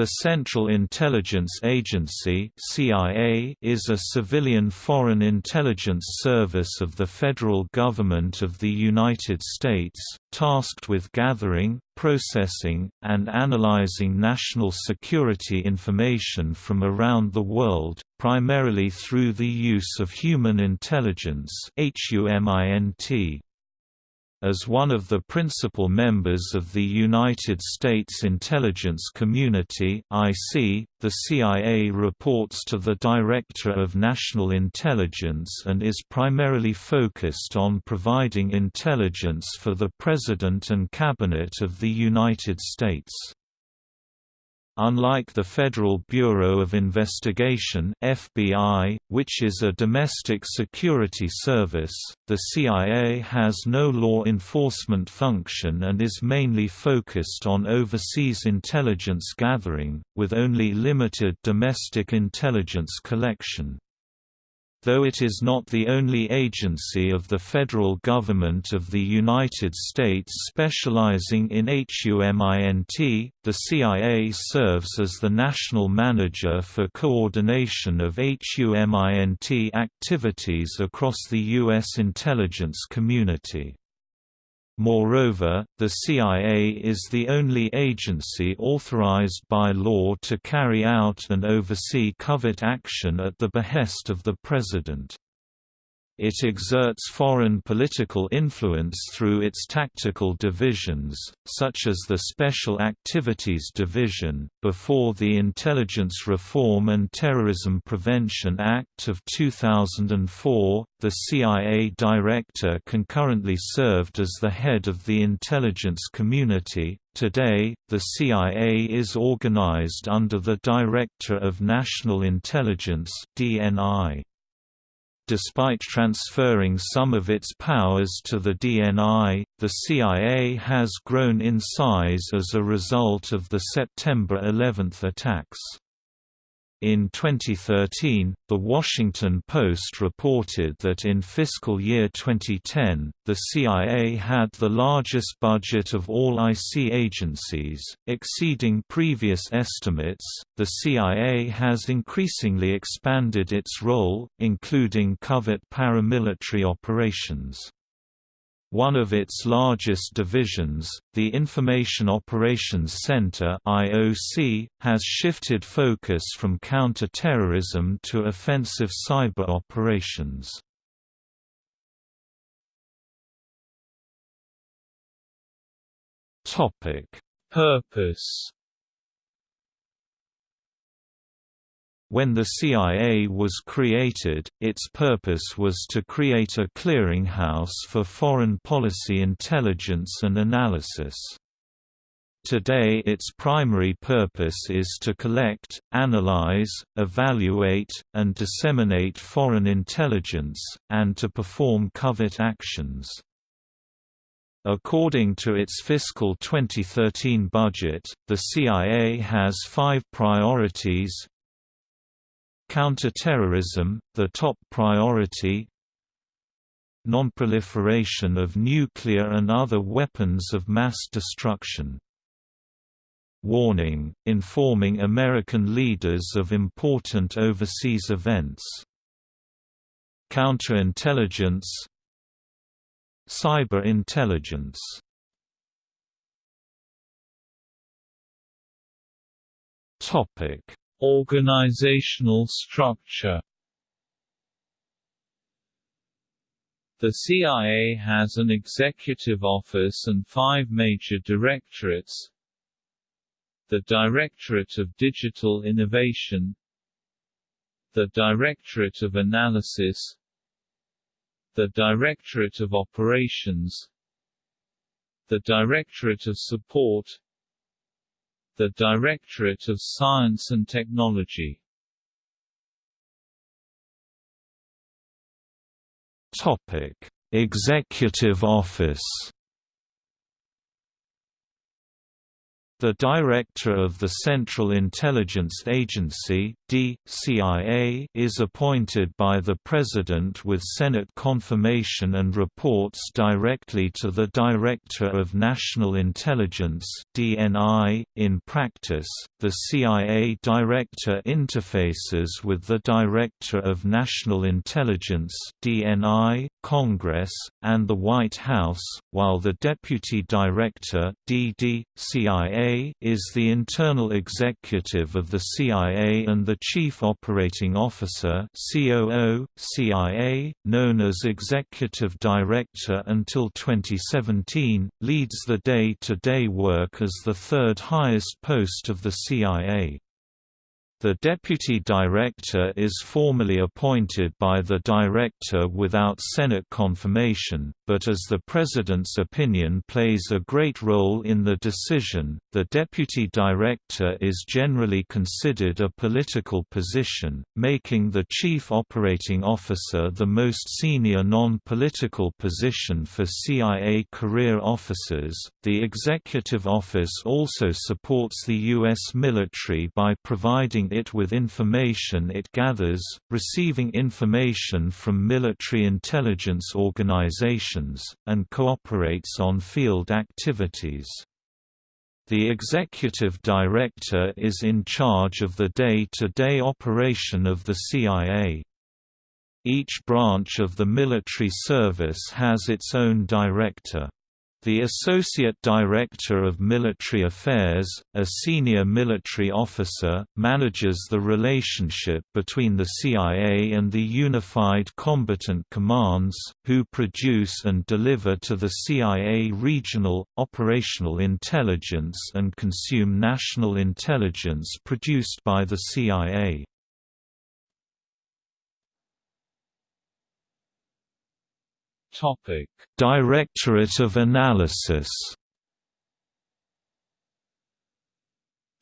The Central Intelligence Agency (CIA) is a civilian foreign intelligence service of the federal government of the United States, tasked with gathering, processing, and analyzing national security information from around the world, primarily through the use of human intelligence (HUMINT). As one of the principal members of the United States intelligence community (IC), the CIA reports to the Director of National Intelligence and is primarily focused on providing intelligence for the President and Cabinet of the United States. Unlike the Federal Bureau of Investigation (FBI), which is a domestic security service, the CIA has no law enforcement function and is mainly focused on overseas intelligence gathering, with only limited domestic intelligence collection. Though it is not the only agency of the federal government of the United States specializing in HUMINT, the CIA serves as the national manager for coordination of HUMINT activities across the U.S. intelligence community. Moreover, the CIA is the only agency authorized by law to carry out and oversee covert action at the behest of the President. It exerts foreign political influence through its tactical divisions, such as the Special Activities Division. Before the Intelligence Reform and Terrorism Prevention Act of 2004, the CIA director concurrently served as the head of the intelligence community. Today, the CIA is organized under the Director of National Intelligence (DNI). Despite transferring some of its powers to the DNI, the CIA has grown in size as a result of the September 11 attacks. In 2013, The Washington Post reported that in fiscal year 2010, the CIA had the largest budget of all IC agencies, exceeding previous estimates. The CIA has increasingly expanded its role, including covert paramilitary operations. One of its largest divisions, the Information Operations Center (IOC), has shifted focus from counter-terrorism to offensive cyber operations. Topic: Purpose When the CIA was created, its purpose was to create a clearinghouse for foreign policy intelligence and analysis. Today its primary purpose is to collect, analyze, evaluate, and disseminate foreign intelligence, and to perform covert actions. According to its fiscal 2013 budget, the CIA has five priorities Counterterrorism, the top priority Non-proliferation of nuclear and other weapons of mass destruction Warning, informing American leaders of important overseas events Counterintelligence Cyber intelligence. Topic Organizational structure. The CIA has an executive office and five major directorates. The Directorate of Digital Innovation. The Directorate of Analysis. The Directorate of Operations. The Directorate of Support the Directorate of Science and Technology. Topic: Executive Office The Director of the Central Intelligence Agency DCIA, is appointed by the President with Senate confirmation and reports directly to the Director of National Intelligence DNI. .In practice, the CIA Director interfaces with the Director of National Intelligence DNI, Congress, and the White House, while the Deputy Director DD.CIA is the internal executive of the CIA and the Chief Operating Officer COO, CIA, known as Executive Director until 2017, leads the day-to-day -day work as the third highest post of the CIA. The deputy director is formally appointed by the director without Senate confirmation, but as the President's opinion plays a great role in the decision, the deputy director is generally considered a political position, making the chief operating officer the most senior non-political position for CIA career officers. The executive office also supports the U.S. military by providing it with information it gathers, receiving information from military intelligence organizations, and cooperates on field activities. The executive director is in charge of the day-to-day -day operation of the CIA. Each branch of the military service has its own director. The Associate Director of Military Affairs, a senior military officer, manages the relationship between the CIA and the Unified Combatant Commands, who produce and deliver to the CIA regional, operational intelligence and consume national intelligence produced by the CIA. Topic: Directorate of Analysis.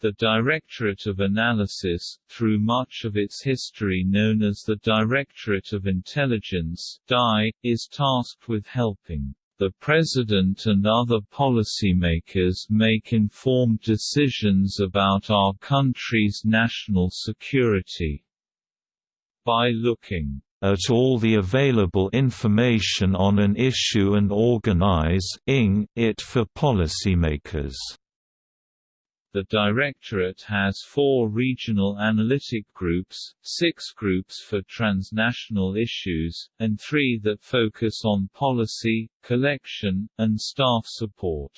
The Directorate of Analysis, through much of its history known as the Directorate of Intelligence (DI), is tasked with helping the President and other policymakers make informed decisions about our country's national security. By looking at all the available information on an issue and organize-ing it for policymakers. The Directorate has four regional analytic groups, six groups for transnational issues, and three that focus on policy, collection, and staff support.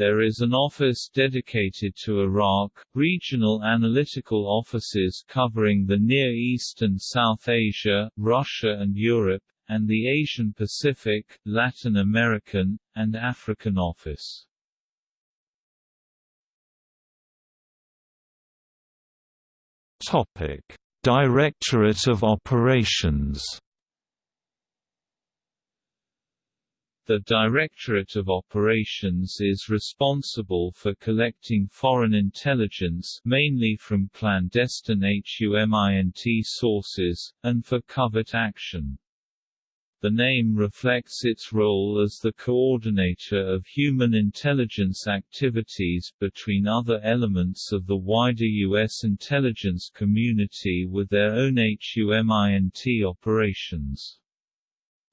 There is an office dedicated to Iraq, regional analytical offices covering the Near East and South Asia, Russia and Europe, and the Asian Pacific, Latin American, and African office. Topic: Directorate of Operations The Directorate of Operations is responsible for collecting foreign intelligence mainly from clandestine HUMINT sources, and for covert action. The name reflects its role as the coordinator of human intelligence activities between other elements of the wider U.S. intelligence community with their own HUMINT operations.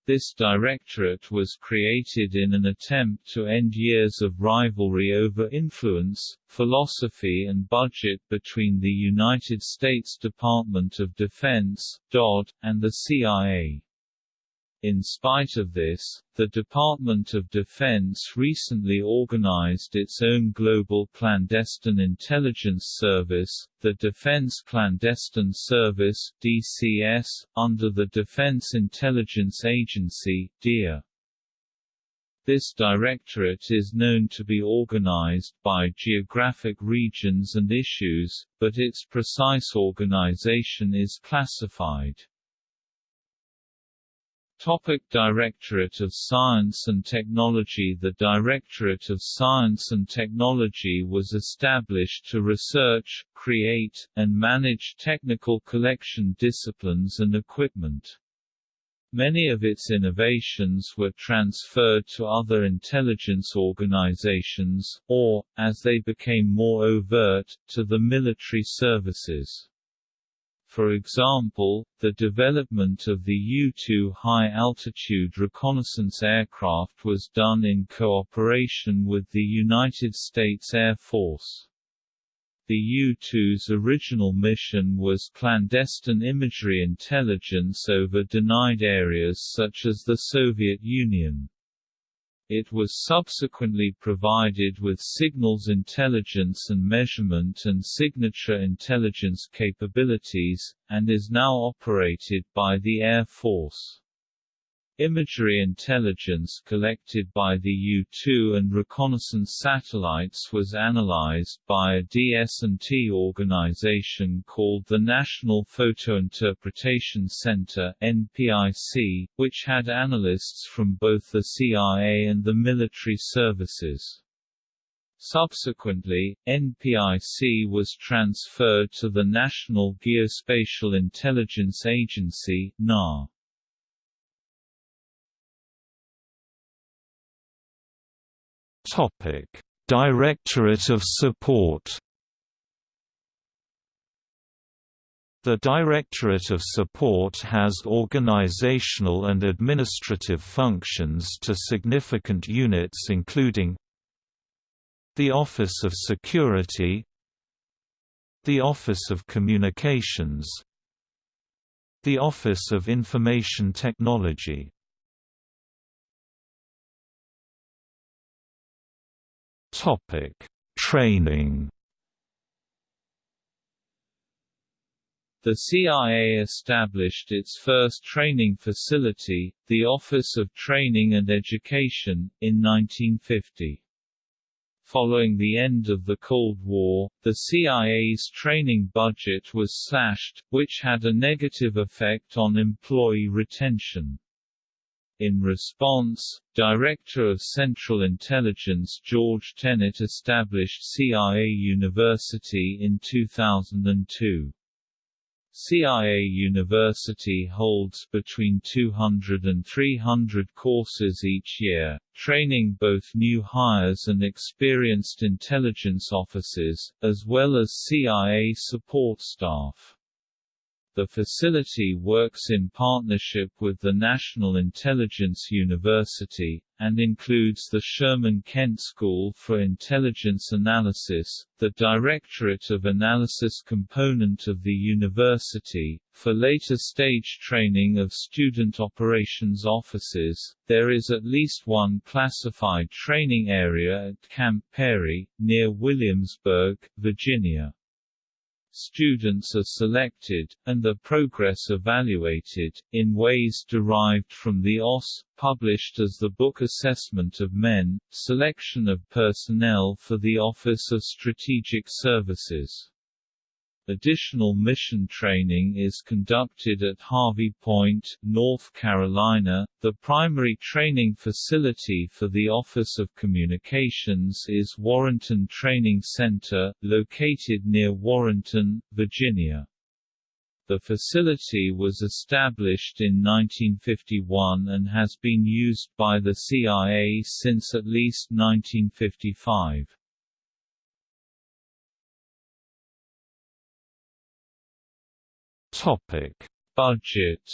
This directorate was created in an attempt to end years of rivalry over influence, philosophy and budget between the United States Department of Defense (DoD) and the CIA. In spite of this, the Department of Defense recently organized its own global clandestine intelligence service, the Defense Clandestine Service DCS, under the Defense Intelligence Agency DIA. This directorate is known to be organized by geographic regions and issues, but its precise organization is classified. Topic Directorate of Science and Technology The Directorate of Science and Technology was established to research, create, and manage technical collection disciplines and equipment. Many of its innovations were transferred to other intelligence organizations, or, as they became more overt, to the military services. For example, the development of the U-2 high-altitude reconnaissance aircraft was done in cooperation with the United States Air Force. The U-2's original mission was clandestine imagery intelligence over denied areas such as the Soviet Union. It was subsequently provided with signals intelligence and measurement and signature intelligence capabilities, and is now operated by the Air Force. Imagery intelligence collected by the U-2 and reconnaissance satellites was analyzed by a DS&T organization called the National Photointerpretation Center NPIC, which had analysts from both the CIA and the military services. Subsequently, NPIC was transferred to the National Geospatial Intelligence Agency NAR. Directorate of Support. The Directorate of Support has organizational and administrative functions to significant units including the Office of Security the Office of Communications the Office of Information Technology Topic: Training. The CIA established its first training facility, the Office of Training and Education, in 1950. Following the end of the Cold War, the CIA's training budget was slashed, which had a negative effect on employee retention. In response, Director of Central Intelligence George Tenet established CIA University in 2002. CIA University holds between 200 and 300 courses each year, training both new hires and experienced intelligence officers, as well as CIA support staff. The facility works in partnership with the National Intelligence University, and includes the Sherman Kent School for Intelligence Analysis, the Directorate of Analysis component of the university. For later stage training of student operations officers, there is at least one classified training area at Camp Peary, near Williamsburg, Virginia. Students are selected, and their progress evaluated, in ways derived from the OSS, published as the Book Assessment of Men, Selection of Personnel for the Office of Strategic Services. Additional mission training is conducted at Harvey Point, North Carolina. The primary training facility for the Office of Communications is Warrenton Training Center, located near Warrenton, Virginia. The facility was established in 1951 and has been used by the CIA since at least 1955. Topic: Budget.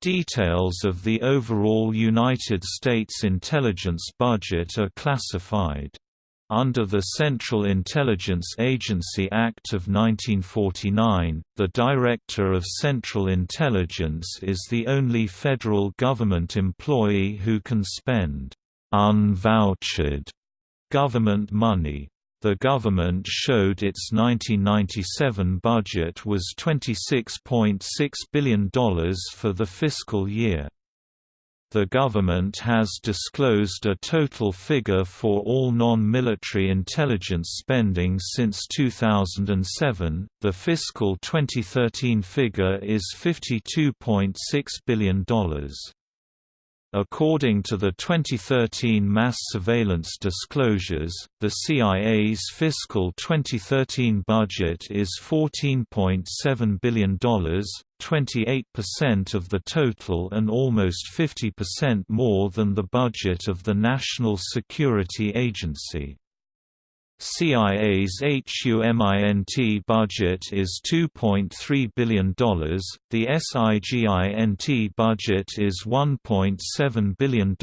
Details of the overall United States intelligence budget are classified. Under the Central Intelligence Agency Act of 1949, the Director of Central Intelligence is the only federal government employee who can spend unvouchered government money. The government showed its 1997 budget was $26.6 billion for the fiscal year. The government has disclosed a total figure for all non-military intelligence spending since 2007. The fiscal 2013 figure is $52.6 billion. According to the 2013 mass surveillance disclosures, the CIA's fiscal 2013 budget is $14.7 billion, 28% of the total and almost 50% more than the budget of the National Security Agency. CIA's HUMINT budget is $2.3 billion, the SIGINT budget is $1.7 billion,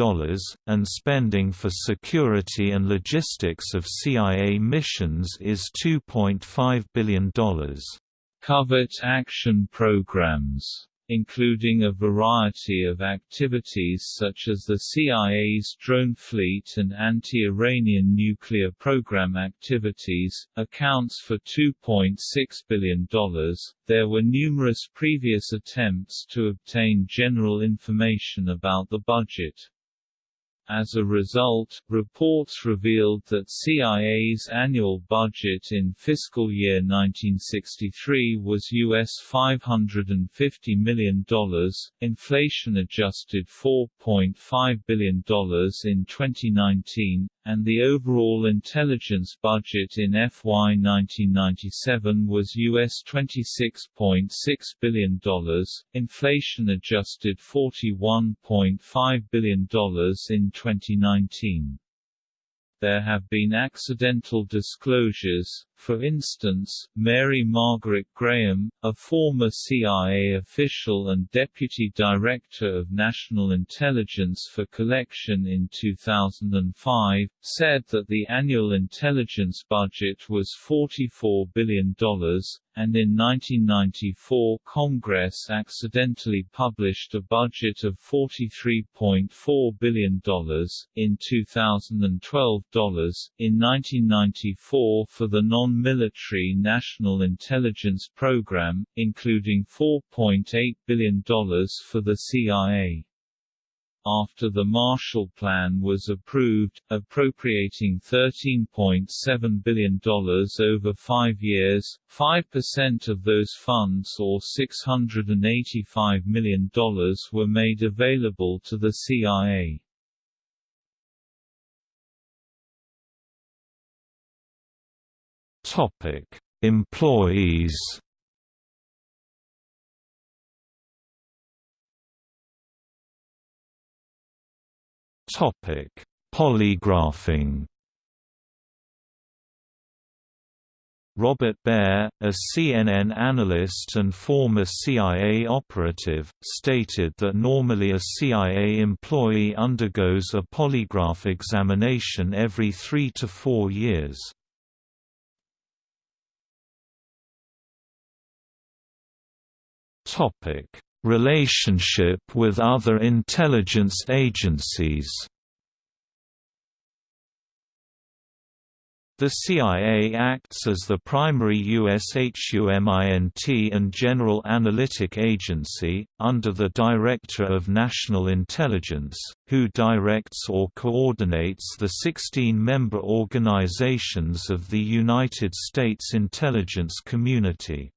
and spending for security and logistics of CIA missions is $2.5 billion. Covert action programs including a variety of activities such as the CIA's drone fleet and anti-Iranian nuclear program activities, accounts for $2.6 billion. There were numerous previous attempts to obtain general information about the budget. As a result, reports revealed that CIA's annual budget in fiscal year 1963 was US $550 million, inflation-adjusted $4.5 billion in 2019, and the overall intelligence budget in FY 1997 was US $26.6 billion, inflation-adjusted $41.5 billion in 2019 there have been accidental disclosures, for instance, Mary Margaret Graham, a former CIA official and Deputy Director of National Intelligence for Collection in 2005, said that the annual intelligence budget was $44 billion, and in 1994 Congress accidentally published a budget of $43.4 billion, in 2012 dollars, in 1994 for the non-military National Intelligence Program, including $4.8 billion for the CIA after the Marshall Plan was approved, appropriating $13.7 billion over five years, 5% of those funds or $685 million were made available to the CIA. Employees Topic: Polygraphing. Robert Baer, a CNN analyst and former CIA operative, stated that normally a CIA employee undergoes a polygraph examination every three to four years. Relationship with other intelligence agencies The CIA acts as the primary USHUMINT and General Analytic Agency, under the Director of National Intelligence, who directs or coordinates the 16 member organizations of the United States intelligence community.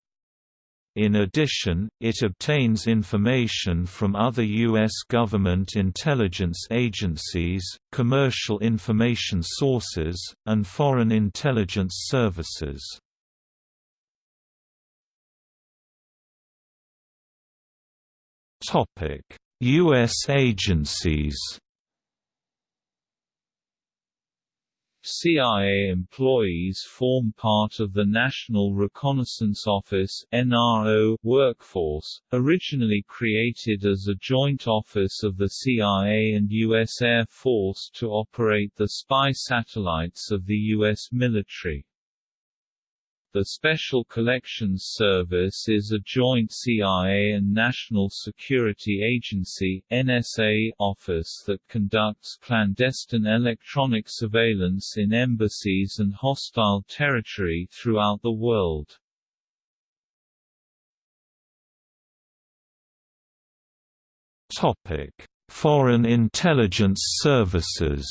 In addition, it obtains information from other U.S. government intelligence agencies, commercial information sources, and foreign intelligence services. U.S. agencies CIA employees form part of the National Reconnaissance Office NRO workforce, originally created as a joint office of the CIA and U.S. Air Force to operate the spy satellites of the U.S. military. The Special Collections Service is a joint CIA and National Security Agency NSA office that conducts clandestine electronic surveillance in embassies and hostile territory throughout the world. Topic: Foreign intelligence services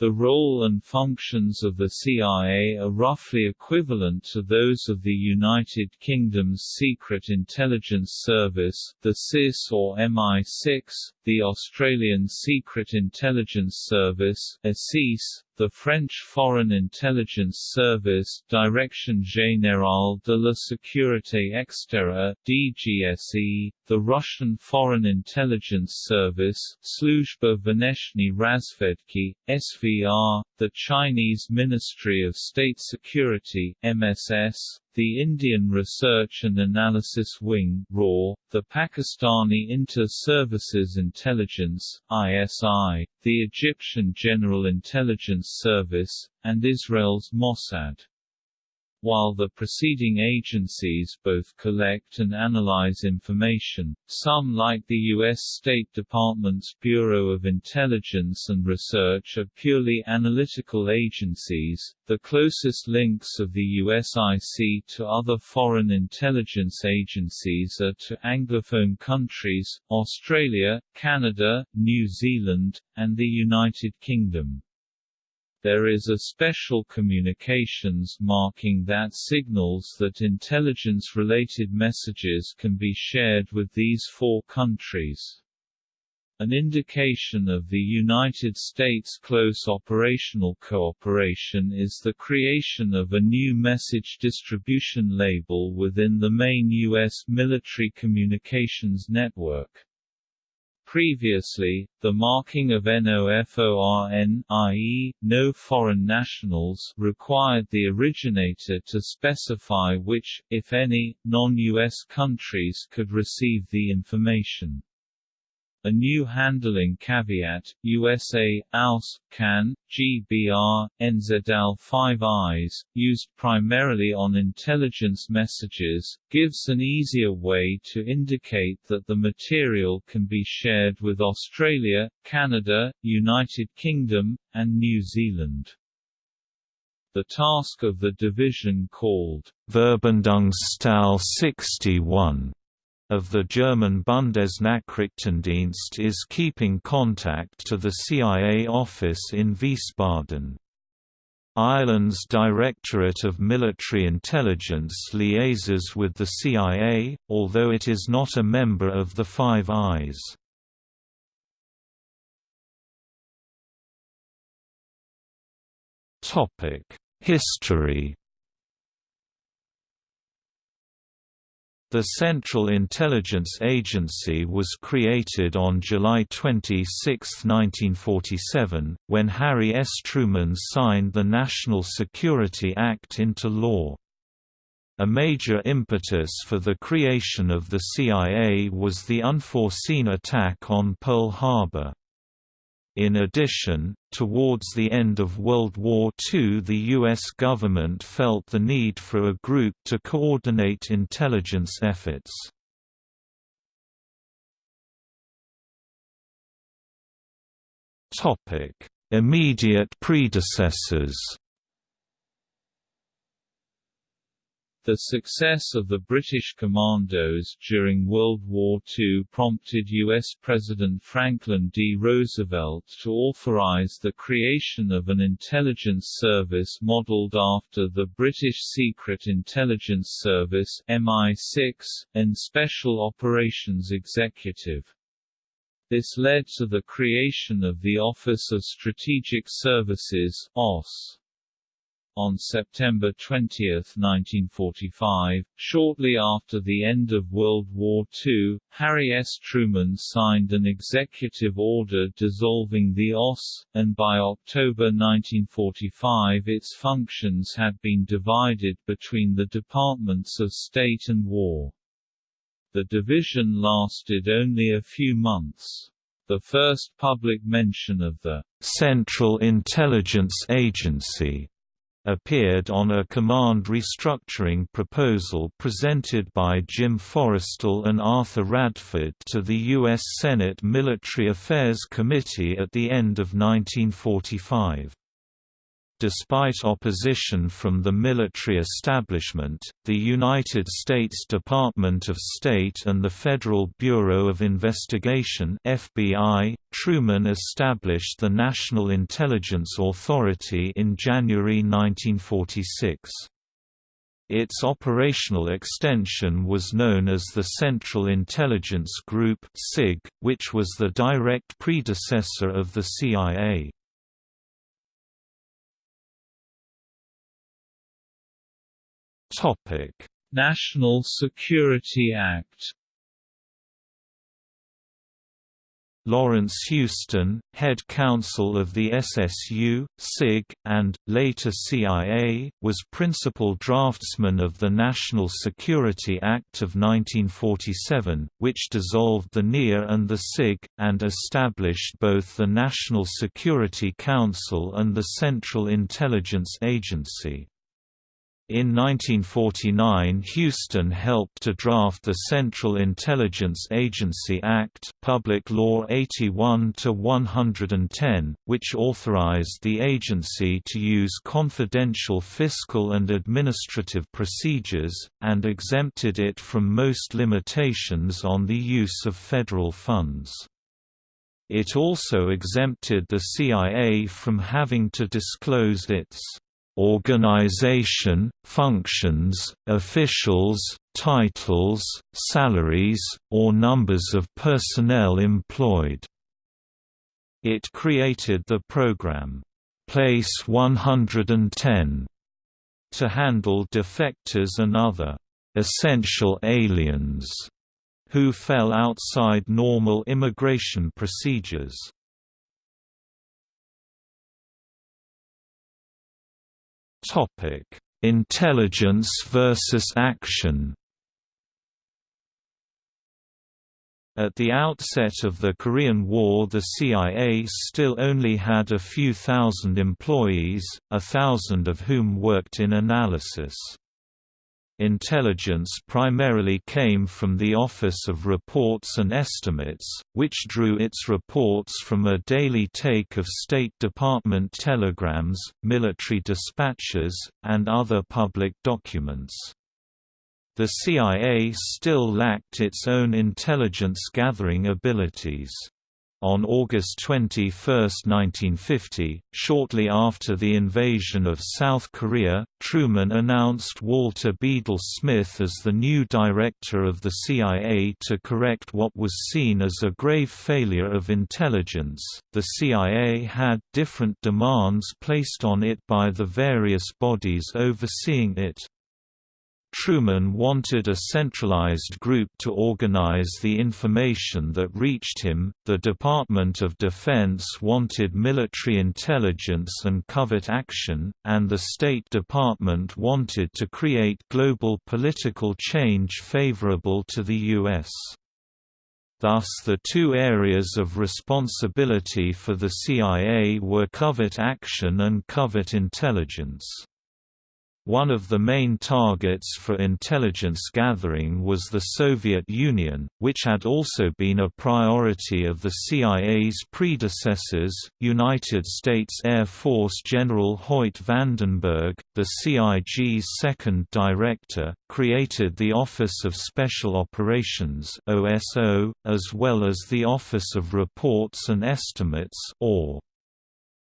The role and functions of the CIA are roughly equivalent to those of the United Kingdom's Secret Intelligence Service, the SIS or MI6, the Australian Secret Intelligence Service (SIS), the French Foreign Intelligence Service Direction Générale de la Sécurité Extérieure (DGSE), the Russian Foreign Intelligence Service Sluzhba Vneshney Razvedki (SVR), the Chinese Ministry of State Security (MSS), the Indian Research and Analysis Wing RAW, the Pakistani Inter-Services Intelligence ISI, the Egyptian General Intelligence Service, and Israel's Mossad. While the preceding agencies both collect and analyze information, some like the U.S. State Department's Bureau of Intelligence and Research are purely analytical agencies. The closest links of the USIC to other foreign intelligence agencies are to Anglophone countries, Australia, Canada, New Zealand, and the United Kingdom. There is a special communications marking that signals that intelligence-related messages can be shared with these four countries. An indication of the United States' close operational cooperation is the creation of a new message distribution label within the main U.S. military communications network. Previously, the marking of NOFORN i.e., no foreign nationals required the originator to specify which, if any, non-US countries could receive the information. A new handling caveat, USA, AUS, CAN, GBR, NZL 5 eyes, used primarily on intelligence messages, gives an easier way to indicate that the material can be shared with Australia, Canada, United Kingdom, and New Zealand. The task of the division called Verbindungsstelle 61 of the German Bundesnachrichtendienst is keeping contact to the CIA office in Wiesbaden. Ireland's Directorate of Military Intelligence liaises with the CIA, although it is not a member of the Five Eyes. History The Central Intelligence Agency was created on July 26, 1947, when Harry S. Truman signed the National Security Act into law. A major impetus for the creation of the CIA was the unforeseen attack on Pearl Harbor. In addition, towards the end of World War II the U.S. government felt the need for a group to coordinate intelligence efforts. Immediate predecessors The success of the British commandos during World War II prompted U.S. President Franklin D. Roosevelt to authorize the creation of an intelligence service modeled after the British Secret Intelligence Service MI6, and Special Operations Executive. This led to the creation of the Office of Strategic Services OSS. On September 20, 1945, shortly after the end of World War II, Harry S. Truman signed an executive order dissolving the OSS, and by October 1945 its functions had been divided between the Departments of State and War. The division lasted only a few months. The first public mention of the Central Intelligence Agency appeared on a command restructuring proposal presented by Jim Forrestal and Arthur Radford to the U.S. Senate Military Affairs Committee at the end of 1945. Despite opposition from the military establishment, the United States Department of State and the Federal Bureau of Investigation (FBI), Truman established the National Intelligence Authority in January 1946. Its operational extension was known as the Central Intelligence Group which was the direct predecessor of the CIA. National Security Act Lawrence Houston, head counsel of the SSU, SIG, and, later CIA, was principal draftsman of the National Security Act of 1947, which dissolved the NIA and the SIG, and established both the National Security Council and the Central Intelligence Agency. In 1949 Houston helped to draft the Central Intelligence Agency Act Public Law 81-110, which authorized the agency to use confidential fiscal and administrative procedures, and exempted it from most limitations on the use of federal funds. It also exempted the CIA from having to disclose its organization, functions, officials, titles, salaries, or numbers of personnel employed. It created the program, Place 110, to handle defectors and other essential aliens who fell outside normal immigration procedures. Topic: Intelligence versus action. At the outset of the Korean War the CIA still only had a few thousand employees, a thousand of whom worked in analysis. Intelligence primarily came from the Office of Reports and Estimates, which drew its reports from a daily take of State Department telegrams, military dispatches, and other public documents. The CIA still lacked its own intelligence gathering abilities. On August 21, 1950, shortly after the invasion of South Korea, Truman announced Walter Bedell Smith as the new director of the CIA to correct what was seen as a grave failure of intelligence. The CIA had different demands placed on it by the various bodies overseeing it. Truman wanted a centralized group to organize the information that reached him, the Department of Defense wanted military intelligence and covert action, and the State Department wanted to create global political change favorable to the U.S. Thus the two areas of responsibility for the CIA were covert action and covert intelligence. One of the main targets for intelligence gathering was the Soviet Union, which had also been a priority of the CIA's predecessors. United States Air Force General Hoyt Vandenberg, the CIG's second director, created the Office of Special Operations (OSO), as well as the Office of Reports and Estimates (OR).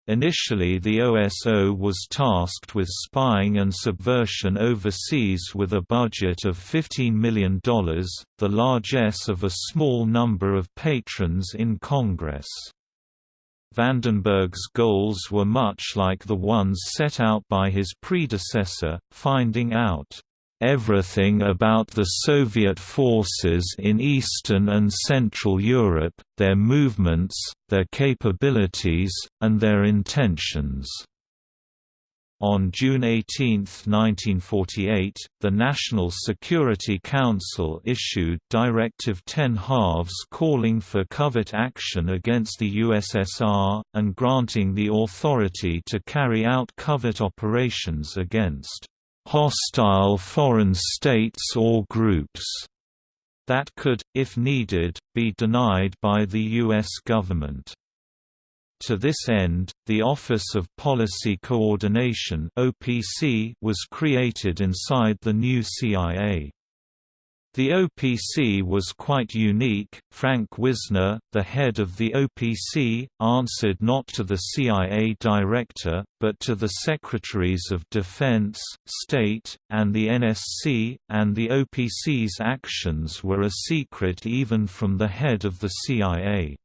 Initially the OSO was tasked with spying and subversion overseas with a budget of $15 million, the largesse of a small number of patrons in Congress. Vandenberg's goals were much like the ones set out by his predecessor, finding out everything about the Soviet forces in Eastern and Central Europe, their movements, their capabilities, and their intentions. On June 18, 1948, the National Security Council issued Directive 10 halves calling for covert action against the USSR, and granting the authority to carry out covert operations against hostile foreign states or groups that could, if needed, be denied by the U.S. government. To this end, the Office of Policy Coordination (OPC) was created inside the new CIA. The OPC was quite unique. Frank Wisner, the head of the OPC, answered not to the CIA director, but to the Secretaries of Defense, State, and the NSC, and the OPC's actions were a secret even from the head of the CIA.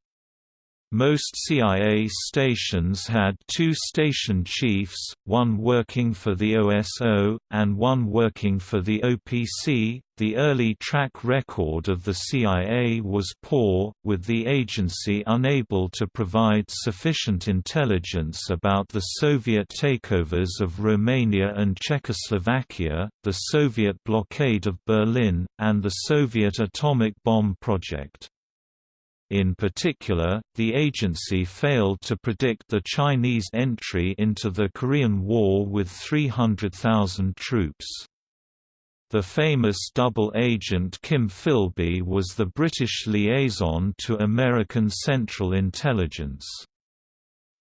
Most CIA stations had two station chiefs, one working for the OSO, and one working for the OPC. The early track record of the CIA was poor, with the agency unable to provide sufficient intelligence about the Soviet takeovers of Romania and Czechoslovakia, the Soviet blockade of Berlin, and the Soviet atomic bomb project. In particular, the agency failed to predict the Chinese entry into the Korean War with 300,000 troops. The famous double agent Kim Philby was the British liaison to American Central Intelligence.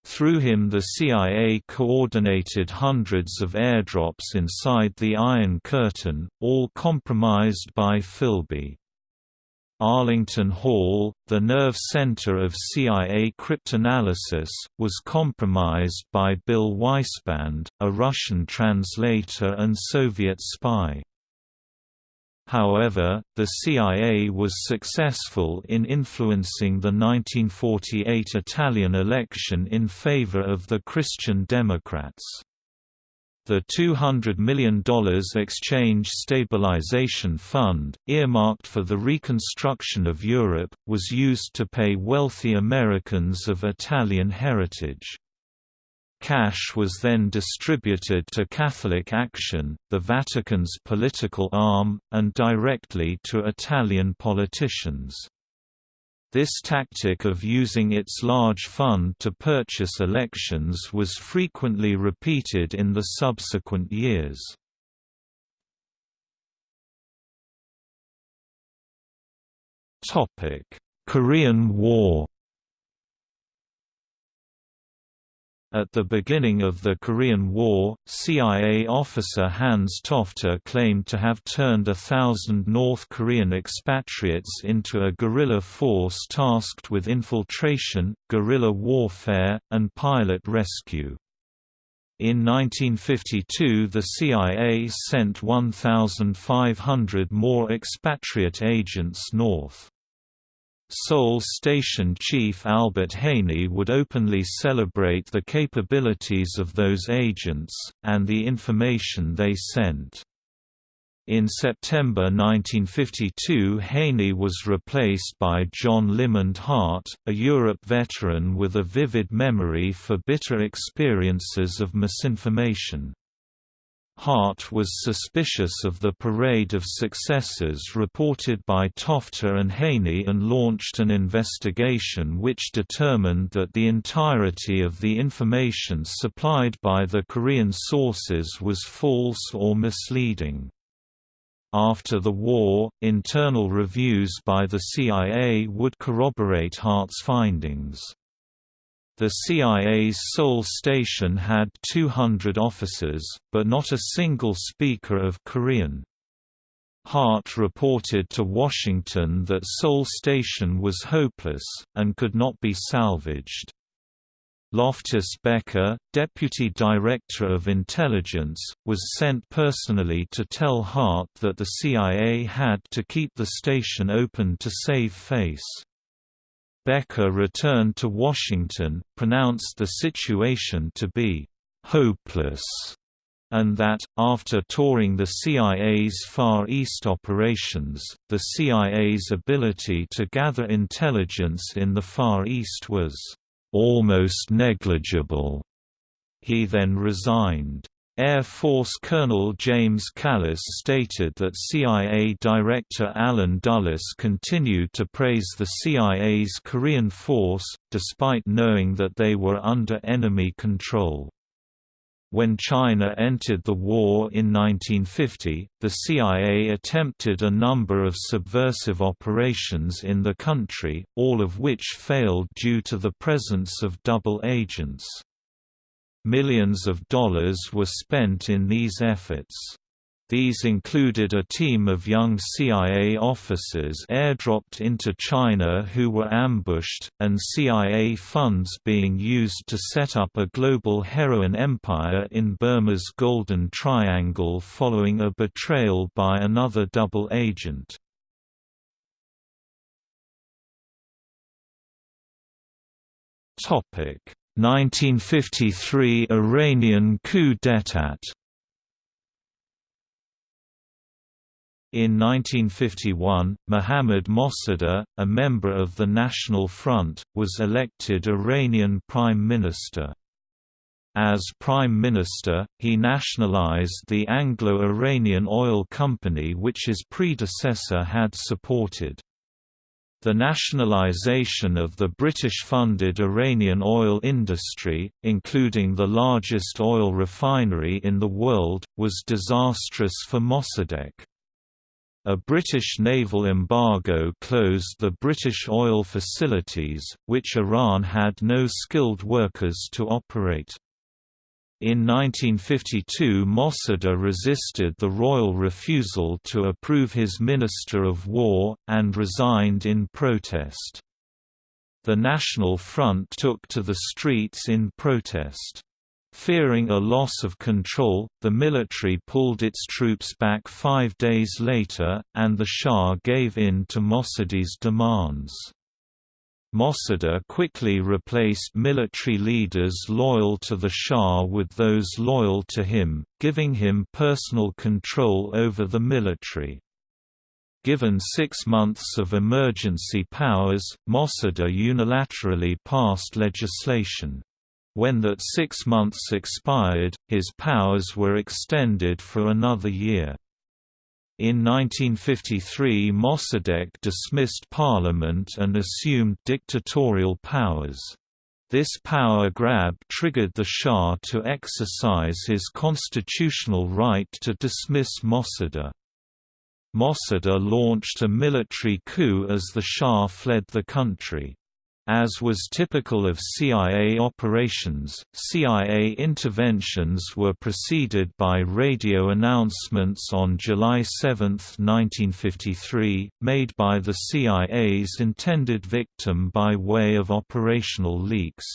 Through him the CIA coordinated hundreds of airdrops inside the Iron Curtain, all compromised by Philby. Arlington Hall, the nerve center of CIA cryptanalysis, was compromised by Bill Weisband, a Russian translator and Soviet spy. However, the CIA was successful in influencing the 1948 Italian election in favor of the Christian Democrats. The $200 million Exchange Stabilization Fund, earmarked for the reconstruction of Europe, was used to pay wealthy Americans of Italian heritage. Cash was then distributed to Catholic Action, the Vatican's political arm, and directly to Italian politicians. This tactic of using its large fund to purchase elections was frequently repeated in the subsequent years. Korean War At the beginning of the Korean War, CIA officer Hans Tofte claimed to have turned a thousand North Korean expatriates into a guerrilla force tasked with infiltration, guerrilla warfare, and pilot rescue. In 1952 the CIA sent 1,500 more expatriate agents north. Seoul Station Chief Albert Haney would openly celebrate the capabilities of those agents, and the information they sent. In September 1952 Haney was replaced by John Limond Hart, a Europe veteran with a vivid memory for bitter experiences of misinformation. Hart was suspicious of the parade of successes reported by Tofte and Haney and launched an investigation which determined that the entirety of the information supplied by the Korean sources was false or misleading. After the war, internal reviews by the CIA would corroborate Hart's findings. The CIA's Seoul station had 200 officers, but not a single speaker of Korean. Hart reported to Washington that Seoul Station was hopeless, and could not be salvaged. Loftus Becker, Deputy Director of Intelligence, was sent personally to tell Hart that the CIA had to keep the station open to save face. Becker returned to Washington, pronounced the situation to be hopeless, and that, after touring the CIA's Far East operations, the CIA's ability to gather intelligence in the Far East was almost negligible. He then resigned. Air Force Colonel James Callis stated that CIA Director Allen Dulles continued to praise the CIA's Korean force, despite knowing that they were under enemy control. When China entered the war in 1950, the CIA attempted a number of subversive operations in the country, all of which failed due to the presence of double agents. Millions of dollars were spent in these efforts. These included a team of young CIA officers airdropped into China who were ambushed, and CIA funds being used to set up a global heroin empire in Burma's Golden Triangle following a betrayal by another double agent. Topic 1953 Iranian coup d'état In 1951, Mohammad Mossadegh, a member of the National Front, was elected Iranian Prime Minister. As Prime Minister, he nationalized the Anglo-Iranian Oil Company which his predecessor had supported. The nationalization of the British-funded Iranian oil industry, including the largest oil refinery in the world, was disastrous for Mossadegh. A British naval embargo closed the British oil facilities, which Iran had no skilled workers to operate. In 1952 Mossadegh resisted the royal refusal to approve his Minister of War, and resigned in protest. The National Front took to the streets in protest. Fearing a loss of control, the military pulled its troops back five days later, and the Shah gave in to Mossadegh's demands. Mossadegh quickly replaced military leaders loyal to the Shah with those loyal to him, giving him personal control over the military. Given six months of emergency powers, Mossadegh unilaterally passed legislation. When that six months expired, his powers were extended for another year. In 1953 Mossadegh dismissed parliament and assumed dictatorial powers. This power grab triggered the Shah to exercise his constitutional right to dismiss Mossadegh. Mossadegh launched a military coup as the Shah fled the country. As was typical of CIA operations, CIA interventions were preceded by radio announcements on July 7, 1953, made by the CIA's intended victim by way of operational leaks.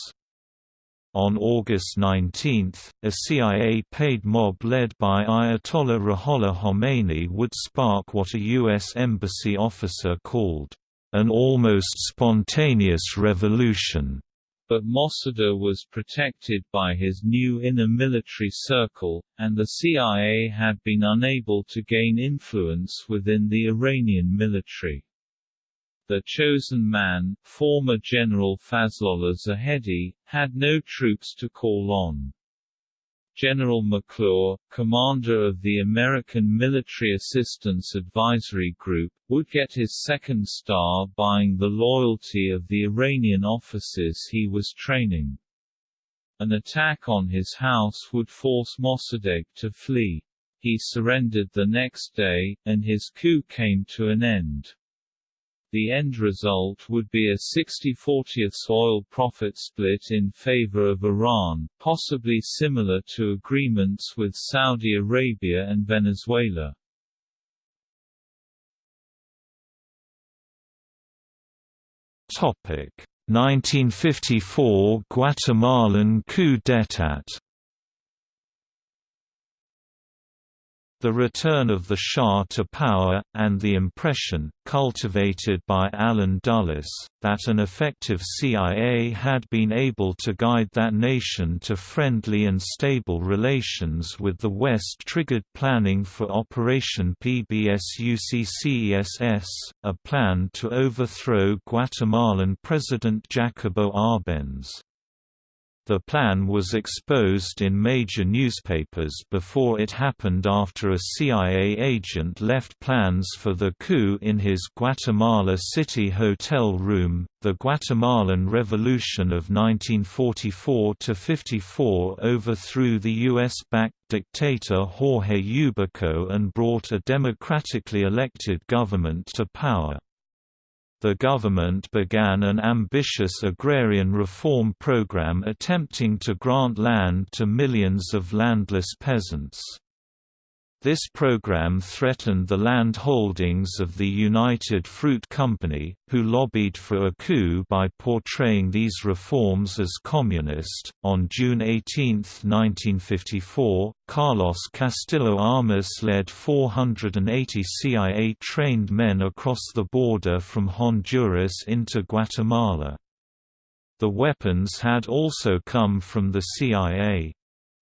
On August 19, a CIA-paid mob led by Ayatollah Ruhollah Khomeini would spark what a U.S. embassy officer called an almost spontaneous revolution. But Mossadegh was protected by his new inner military circle, and the CIA had been unable to gain influence within the Iranian military. The chosen man, former General Fazlollah Zahedi, had no troops to call on. General McClure, commander of the American Military Assistance Advisory Group, would get his second star buying the loyalty of the Iranian officers he was training. An attack on his house would force Mossadegh to flee. He surrendered the next day, and his coup came to an end. The end result would be a 60-40th oil profit split in favor of Iran, possibly similar to agreements with Saudi Arabia and Venezuela. Topic 1954 Guatemalan coup d'état The return of the Shah to power, and the impression, cultivated by Allen Dulles, that an effective CIA had been able to guide that nation to friendly and stable relations with the West triggered planning for Operation PBSUCCESS, a plan to overthrow Guatemalan President Jacobo Arbenz. The plan was exposed in major newspapers before it happened after a CIA agent left plans for the coup in his Guatemala City hotel room. The Guatemalan Revolution of 1944 54 overthrew the US backed dictator Jorge Ubico and brought a democratically elected government to power the government began an ambitious agrarian reform program attempting to grant land to millions of landless peasants. This program threatened the land holdings of the United Fruit Company, who lobbied for a coup by portraying these reforms as communist. On June 18, 1954, Carlos Castillo Armas led 480 CIA trained men across the border from Honduras into Guatemala. The weapons had also come from the CIA.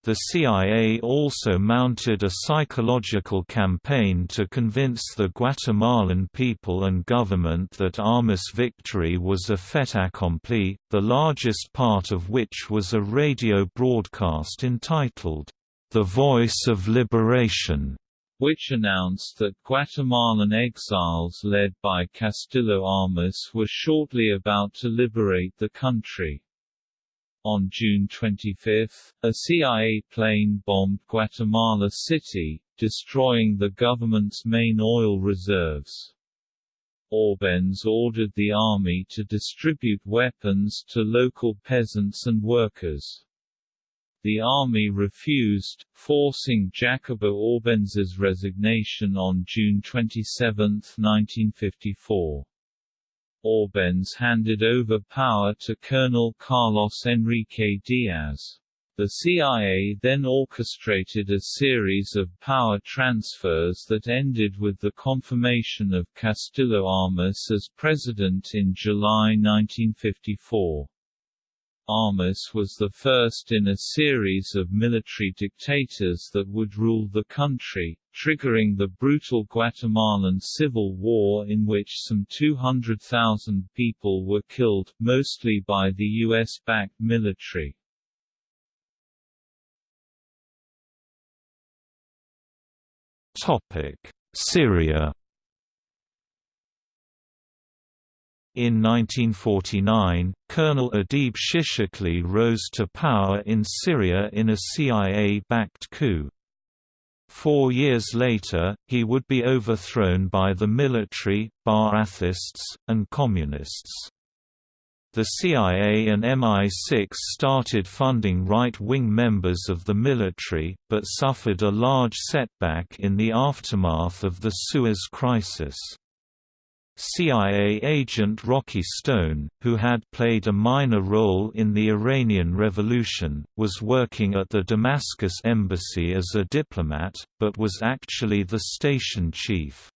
The CIA also mounted a psychological campaign to convince the Guatemalan people and government that Armas' victory was a fait accompli, the largest part of which was a radio broadcast entitled, The Voice of Liberation, which announced that Guatemalan exiles led by Castillo Armas were shortly about to liberate the country. On June 25, a CIA plane bombed Guatemala City, destroying the government's main oil reserves. Arbenz ordered the army to distribute weapons to local peasants and workers. The army refused, forcing Jacobo Arbenz's resignation on June 27, 1954. Arbenz handed over power to Colonel Carlos Enrique Diaz. The CIA then orchestrated a series of power transfers that ended with the confirmation of Castillo Armas as president in July 1954. Armas was the first in a series of military dictators that would rule the country, triggering the brutal Guatemalan Civil War in which some 200,000 people were killed, mostly by the U.S.-backed military. Syria In 1949, Colonel Adib Shishakli rose to power in Syria in a CIA-backed coup. Four years later, he would be overthrown by the military, Ba'athists, and Communists. The CIA and MI6 started funding right-wing members of the military, but suffered a large setback in the aftermath of the Suez Crisis. CIA agent Rocky Stone, who had played a minor role in the Iranian Revolution, was working at the Damascus embassy as a diplomat, but was actually the station chief.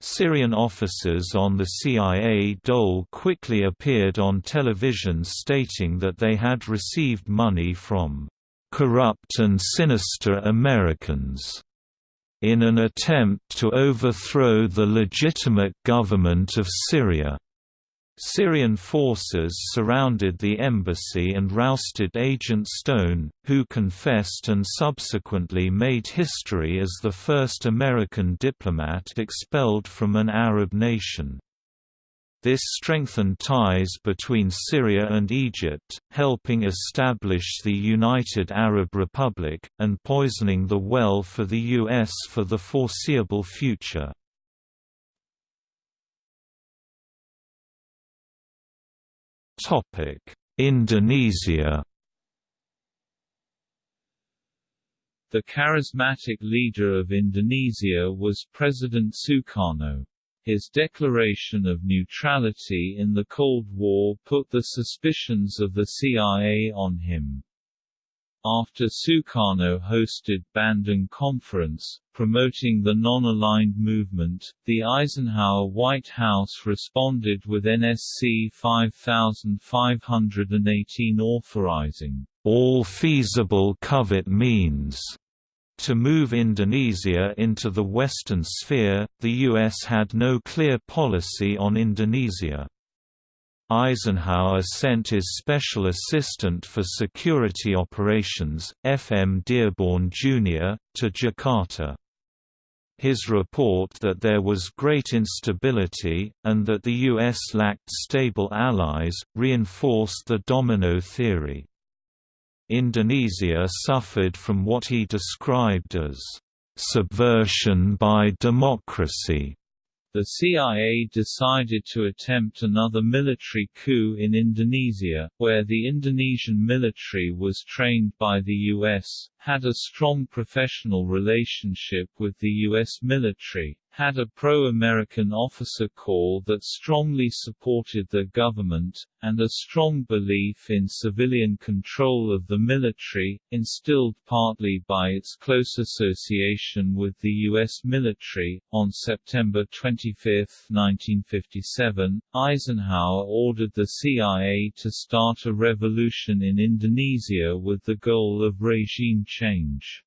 Syrian officers on the CIA dole quickly appeared on television stating that they had received money from corrupt and sinister Americans in an attempt to overthrow the legitimate government of Syria. Syrian forces surrounded the embassy and rousted Agent Stone, who confessed and subsequently made history as the first American diplomat expelled from an Arab nation. This strengthened ties between Syria and Egypt, helping establish the United Arab Republic, and poisoning the well for the U.S. for the foreseeable future. Indonesia The charismatic leader of Indonesia was President Sukarno. His declaration of neutrality in the Cold War put the suspicions of the CIA on him. After Sukarno hosted Bandung Conference, promoting the non-aligned movement, the Eisenhower White House responded with NSC 5518 authorizing all feasible covert means to move Indonesia into the Western sphere, the U.S. had no clear policy on Indonesia. Eisenhower sent his Special Assistant for Security Operations, F. M. Dearborn, Jr., to Jakarta. His report that there was great instability, and that the U.S. lacked stable allies, reinforced the domino theory. Indonesia suffered from what he described as subversion by democracy. The CIA decided to attempt another military coup in Indonesia, where the Indonesian military was trained by the U.S., had a strong professional relationship with the U.S. military, had a pro-American officer corps that strongly supported the government, and a strong belief in civilian control of the military, instilled partly by its close association with the U.S. military. On September 25, 1957, Eisenhower ordered the CIA to start a revolution in Indonesia with the goal of regime change.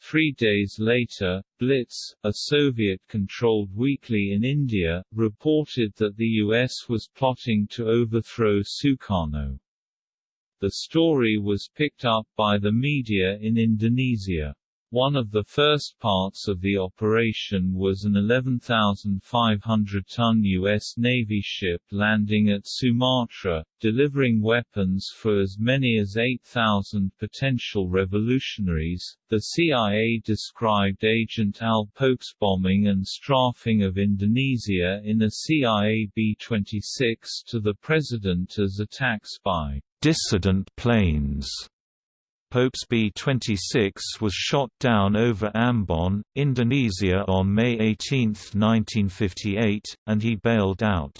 Three days later, Blitz, a Soviet-controlled weekly in India, reported that the U.S. was plotting to overthrow Sukarno. The story was picked up by the media in Indonesia. One of the first parts of the operation was an 11,500-ton U.S. Navy ship landing at Sumatra, delivering weapons for as many as 8,000 potential revolutionaries. The CIA described Agent Al Pope's bombing and strafing of Indonesia in a CIA B-26 to the president as attacks by dissident planes Pope's B-26 was shot down over Ambon, Indonesia on May 18, 1958, and he bailed out.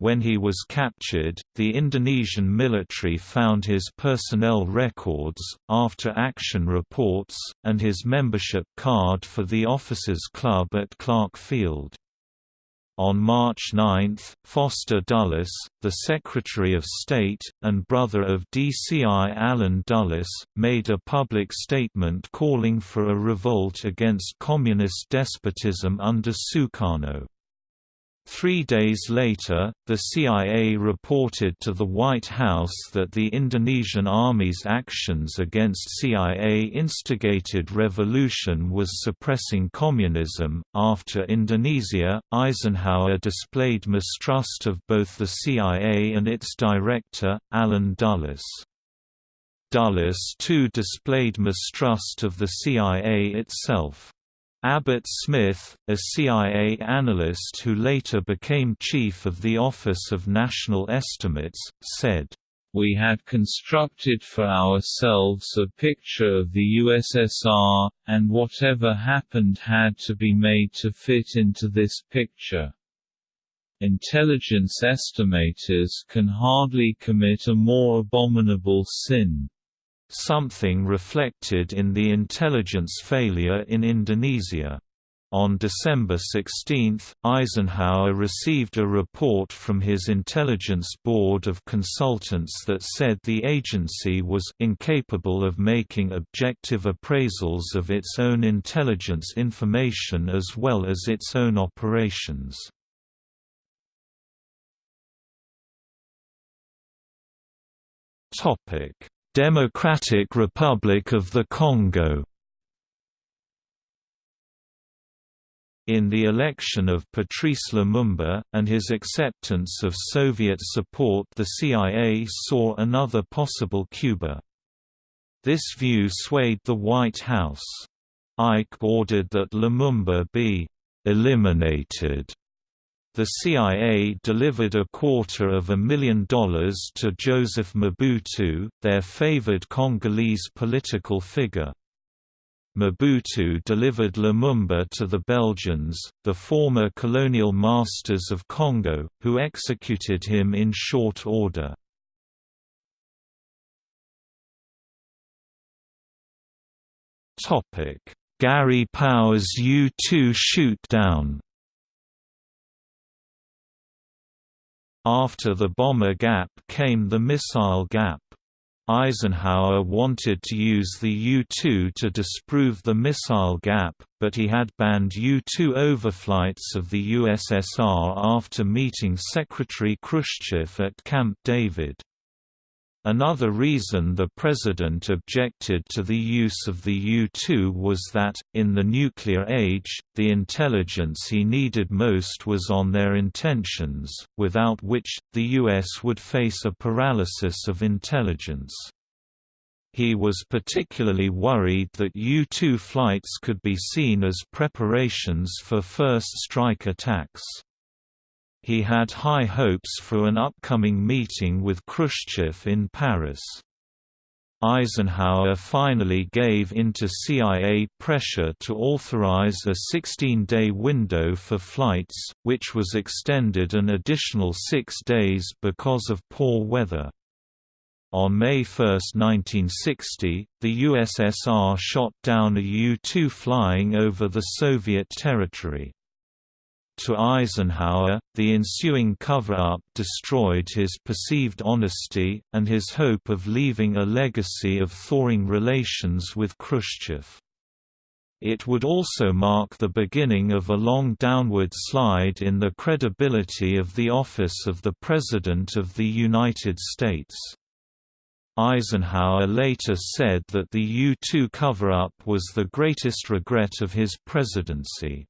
When he was captured, the Indonesian military found his personnel records, after-action reports, and his membership card for the Officers Club at Clark Field. On March 9, Foster Dulles, the Secretary of State, and brother of DCI Allen Dulles, made a public statement calling for a revolt against communist despotism under Sukarno. Three days later, the CIA reported to the White House that the Indonesian Army's actions against CIA-instigated revolution was suppressing communism. After Indonesia, Eisenhower displayed mistrust of both the CIA and its director, Allen Dulles. Dulles too displayed mistrust of the CIA itself. Abbott Smith, a CIA analyst who later became chief of the Office of National Estimates, said, we had constructed for ourselves a picture of the USSR, and whatever happened had to be made to fit into this picture. Intelligence estimators can hardly commit a more abominable sin something reflected in the intelligence failure in Indonesia. On December 16, Eisenhower received a report from his Intelligence Board of Consultants that said the agency was incapable of making objective appraisals of its own intelligence information as well as its own operations. Democratic Republic of the Congo In the election of Patrice Lumumba, and his acceptance of Soviet support the CIA saw another possible Cuba. This view swayed the White House. Ike ordered that Lumumba be «eliminated» The CIA delivered a quarter of a million dollars to Joseph Mobutu, their favored Congolese political figure. Mobutu delivered Lumumba to the Belgians, the former colonial masters of Congo, who executed him in short order. Gary Powers U-2 shoot-down After the bomber gap came the missile gap. Eisenhower wanted to use the U-2 to disprove the missile gap, but he had banned U-2 overflights of the USSR after meeting Secretary Khrushchev at Camp David. Another reason the president objected to the use of the U-2 was that, in the nuclear age, the intelligence he needed most was on their intentions, without which, the U.S. would face a paralysis of intelligence. He was particularly worried that U-2 flights could be seen as preparations for first strike attacks. He had high hopes for an upcoming meeting with Khrushchev in Paris. Eisenhower finally gave in to CIA pressure to authorize a 16-day window for flights, which was extended an additional six days because of poor weather. On May 1, 1960, the USSR shot down a U-2 flying over the Soviet territory. To Eisenhower, the ensuing cover-up destroyed his perceived honesty, and his hope of leaving a legacy of thawing relations with Khrushchev. It would also mark the beginning of a long downward slide in the credibility of the office of the President of the United States. Eisenhower later said that the U-2 cover-up was the greatest regret of his presidency.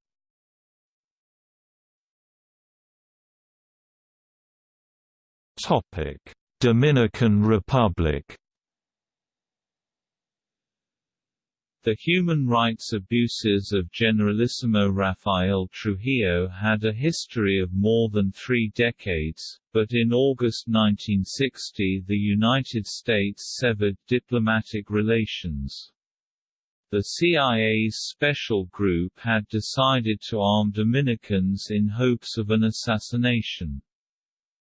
Dominican Republic The human rights abuses of Generalissimo Rafael Trujillo had a history of more than three decades, but in August 1960 the United States severed diplomatic relations. The CIA's special group had decided to arm Dominicans in hopes of an assassination.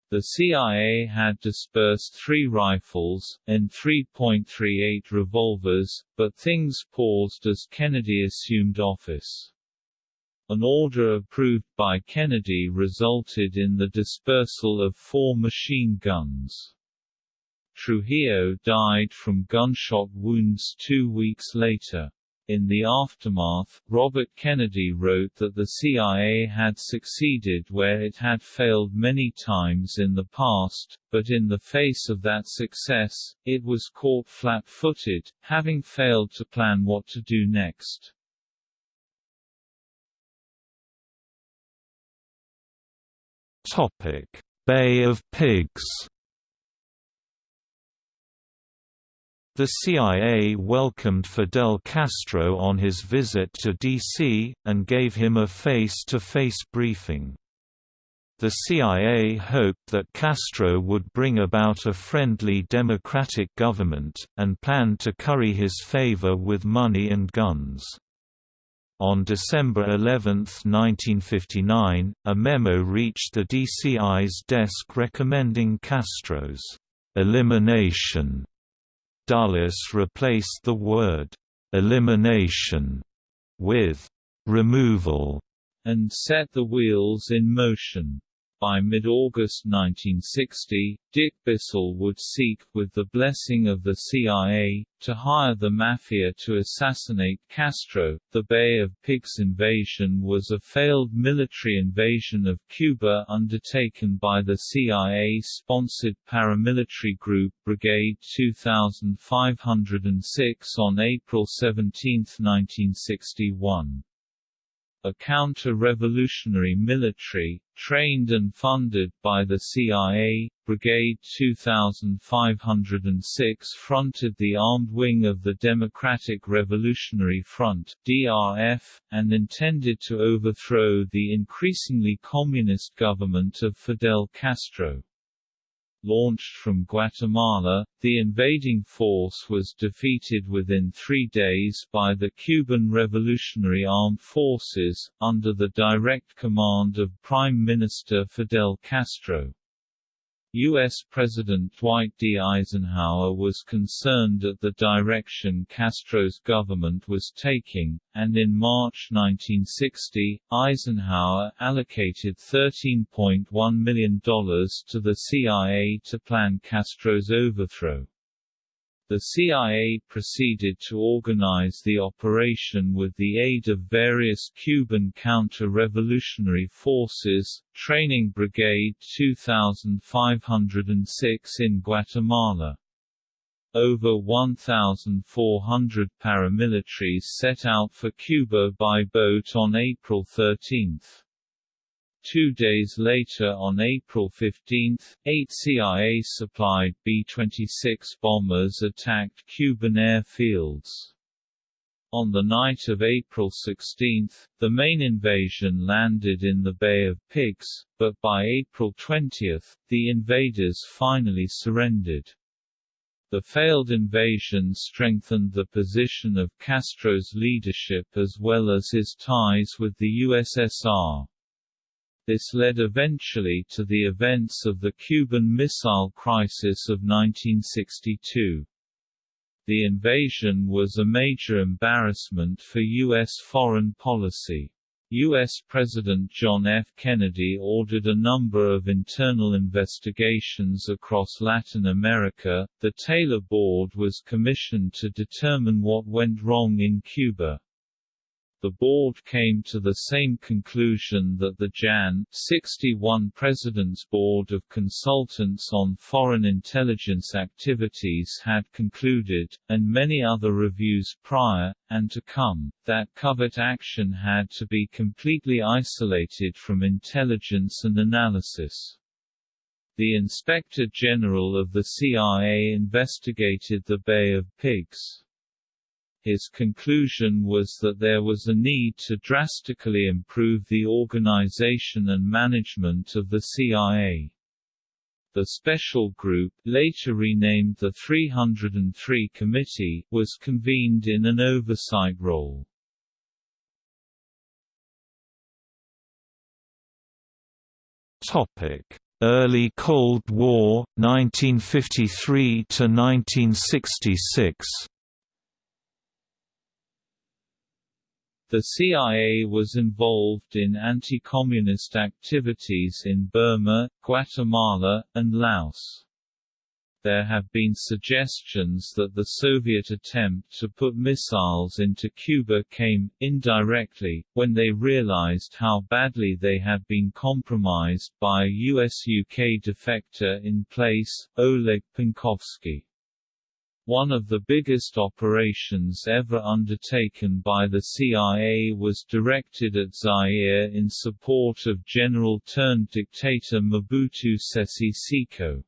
The CIA had dispersed three rifles, and 3.38 revolvers, but things paused as Kennedy assumed office. An order approved by Kennedy resulted in the dispersal of four machine guns. Trujillo died from gunshot wounds two weeks later. In the aftermath, Robert Kennedy wrote that the CIA had succeeded where it had failed many times in the past, but in the face of that success, it was caught flat-footed, having failed to plan what to do next. Topic: Bay of Pigs The CIA welcomed Fidel Castro on his visit to D.C., and gave him a face-to-face -face briefing. The CIA hoped that Castro would bring about a friendly democratic government, and planned to curry his favor with money and guns. On December 11, 1959, a memo reached the DCI's desk recommending Castro's elimination Dulles replaced the word «elimination» with «removal» and set the wheels in motion. By mid-August 1960, Dick Bissell would seek, with the blessing of the CIA, to hire the Mafia to assassinate Castro. The Bay of Pigs invasion was a failed military invasion of Cuba undertaken by the CIA-sponsored paramilitary group Brigade 2506 on April 17, 1961 a counter-revolutionary military, trained and funded by the CIA, Brigade 2506 fronted the armed wing of the Democratic Revolutionary Front DRF, and intended to overthrow the increasingly communist government of Fidel Castro launched from Guatemala, the invading force was defeated within three days by the Cuban Revolutionary Armed Forces, under the direct command of Prime Minister Fidel Castro. U.S. President Dwight D. Eisenhower was concerned at the direction Castro's government was taking, and in March 1960, Eisenhower allocated $13.1 million to the CIA to plan Castro's overthrow. The CIA proceeded to organize the operation with the aid of various Cuban counter-revolutionary forces, Training Brigade 2506 in Guatemala. Over 1,400 paramilitaries set out for Cuba by boat on April 13. Two days later on April 15, eight CIA-supplied B-26 bombers attacked Cuban airfields. On the night of April 16, the main invasion landed in the Bay of Pigs, but by April 20, the invaders finally surrendered. The failed invasion strengthened the position of Castro's leadership as well as his ties with the USSR. This led eventually to the events of the Cuban Missile Crisis of 1962. The invasion was a major embarrassment for U.S. foreign policy. U.S. President John F. Kennedy ordered a number of internal investigations across Latin America. The Taylor Board was commissioned to determine what went wrong in Cuba the board came to the same conclusion that the Jan. 61 President's Board of Consultants on Foreign Intelligence Activities had concluded, and many other reviews prior, and to come, that covert action had to be completely isolated from intelligence and analysis. The Inspector General of the CIA investigated the Bay of Pigs. His conclusion was that there was a need to drastically improve the organization and management of the CIA. The special group, later renamed the 303 Committee, was convened in an oversight role. Topic: Early Cold War, 1953 to 1966. The CIA was involved in anti-communist activities in Burma, Guatemala, and Laos. There have been suggestions that the Soviet attempt to put missiles into Cuba came, indirectly, when they realized how badly they had been compromised by a US-UK defector in place, Oleg Penkovsky. One of the biggest operations ever undertaken by the CIA was directed at Zaire in support of general-turned-dictator Mobutu Sese Seko.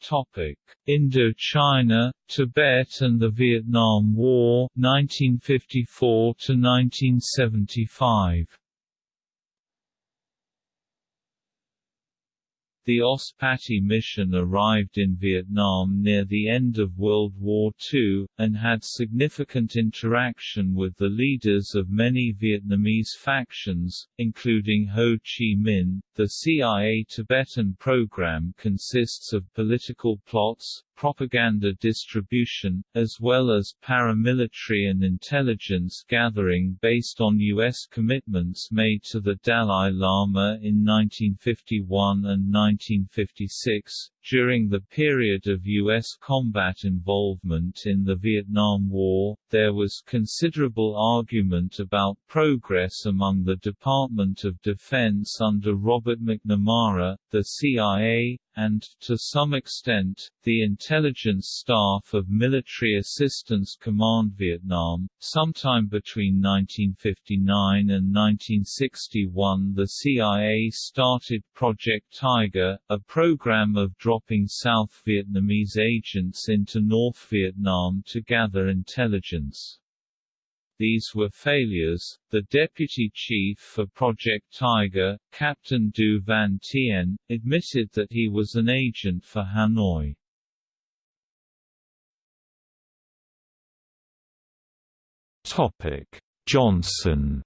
Topic: Indochina, Tibet and the Vietnam War 1954 to 1975. The OSS Patti mission arrived in Vietnam near the end of World War II, and had significant interaction with the leaders of many Vietnamese factions, including Ho Chi Minh. The CIA Tibetan program consists of political plots, propaganda distribution, as well as paramilitary and intelligence gathering based on U.S. commitments made to the Dalai Lama in 1951 and 1956. During the period of U.S. combat involvement in the Vietnam War, there was considerable argument about progress among the Department of Defense under Robert McNamara, the CIA, and, to some extent, the intelligence staff of Military Assistance Command Vietnam. Sometime between 1959 and 1961 the CIA started Project Tiger, a program of dropping South Vietnamese agents into North Vietnam to gather intelligence. These were failures. The deputy chief for Project Tiger, Captain Du Van Tien, admitted that he was an agent for Hanoi. Topic: Johnson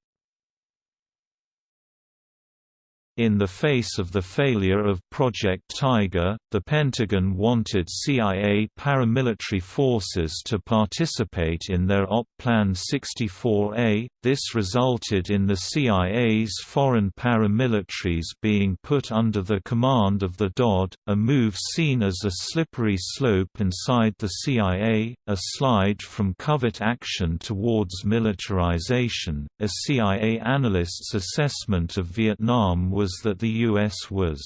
In the face of the failure of Project Tiger, the Pentagon wanted CIA paramilitary forces to participate in their OP Plan 64A. This resulted in the CIA's foreign paramilitaries being put under the command of the DOD, a move seen as a slippery slope inside the CIA, a slide from covert action towards militarization. A CIA analyst's assessment of Vietnam was was that the U.S. was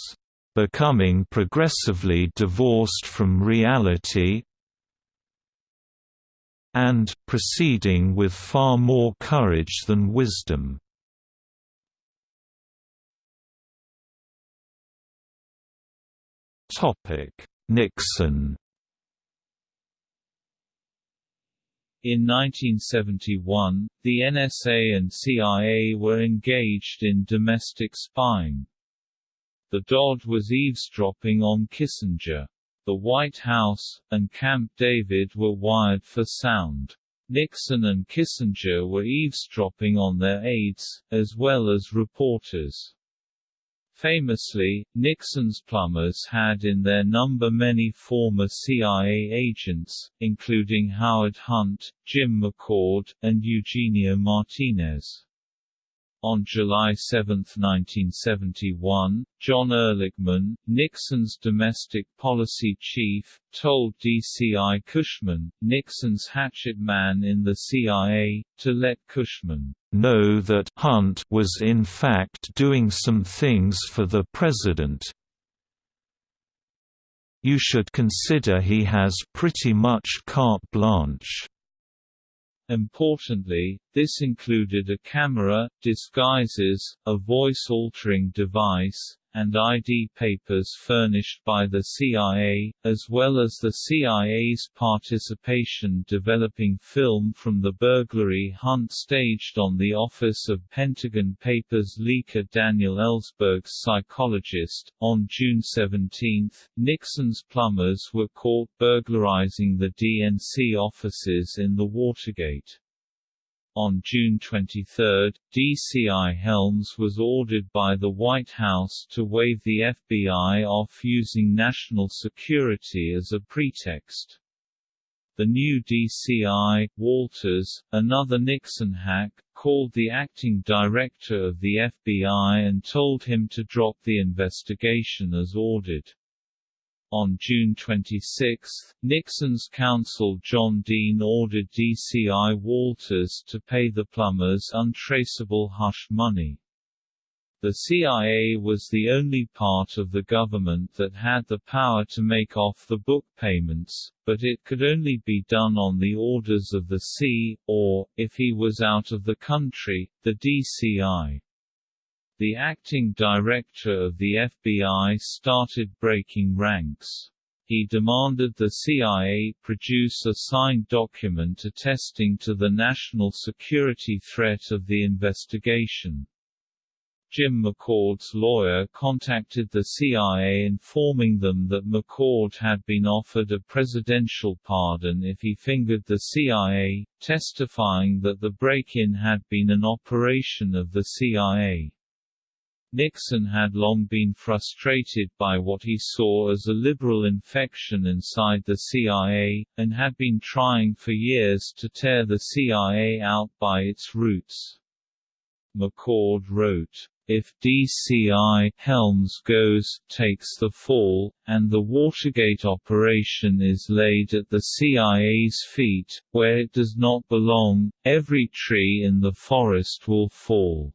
becoming progressively divorced from reality and proceeding with far more courage than wisdom. Nixon In 1971, the NSA and CIA were engaged in domestic spying. The DOD was eavesdropping on Kissinger. The White House, and Camp David were wired for sound. Nixon and Kissinger were eavesdropping on their aides, as well as reporters. Famously, Nixon's plumbers had in their number many former CIA agents, including Howard Hunt, Jim McCord, and Eugenio Martinez. On July 7, 1971, John Ehrlichman, Nixon's domestic policy chief, told DCI Cushman, Nixon's hatchet man in the CIA, to let Cushman know that Hunt was in fact doing some things for the president. You should consider he has pretty much carte blanche. Importantly, this included a camera, disguises, a voice-altering device, and ID papers furnished by the CIA, as well as the CIA's participation developing film from the burglary Hunt staged on the office of Pentagon Papers leaker Daniel Ellsberg's psychologist. On June 17, Nixon's plumbers were caught burglarizing the DNC offices in the Watergate. On June 23, DCI Helms was ordered by the White House to wave the FBI off using national security as a pretext. The new DCI, Walters, another Nixon hack, called the acting director of the FBI and told him to drop the investigation as ordered. On June 26, Nixon's counsel John Dean ordered DCI Walters to pay the plumbers untraceable hush money. The CIA was the only part of the government that had the power to make off-the-book payments, but it could only be done on the orders of the C, or, if he was out of the country, the DCI. The acting director of the FBI started breaking ranks. He demanded the CIA produce a signed document attesting to the national security threat of the investigation. Jim McCord's lawyer contacted the CIA informing them that McCord had been offered a presidential pardon if he fingered the CIA, testifying that the break-in had been an operation of the CIA. Nixon had long been frustrated by what he saw as a liberal infection inside the CIA, and had been trying for years to tear the CIA out by its roots. McCord wrote, if DCI Helms goes, takes the fall, and the Watergate operation is laid at the CIA's feet, where it does not belong, every tree in the forest will fall.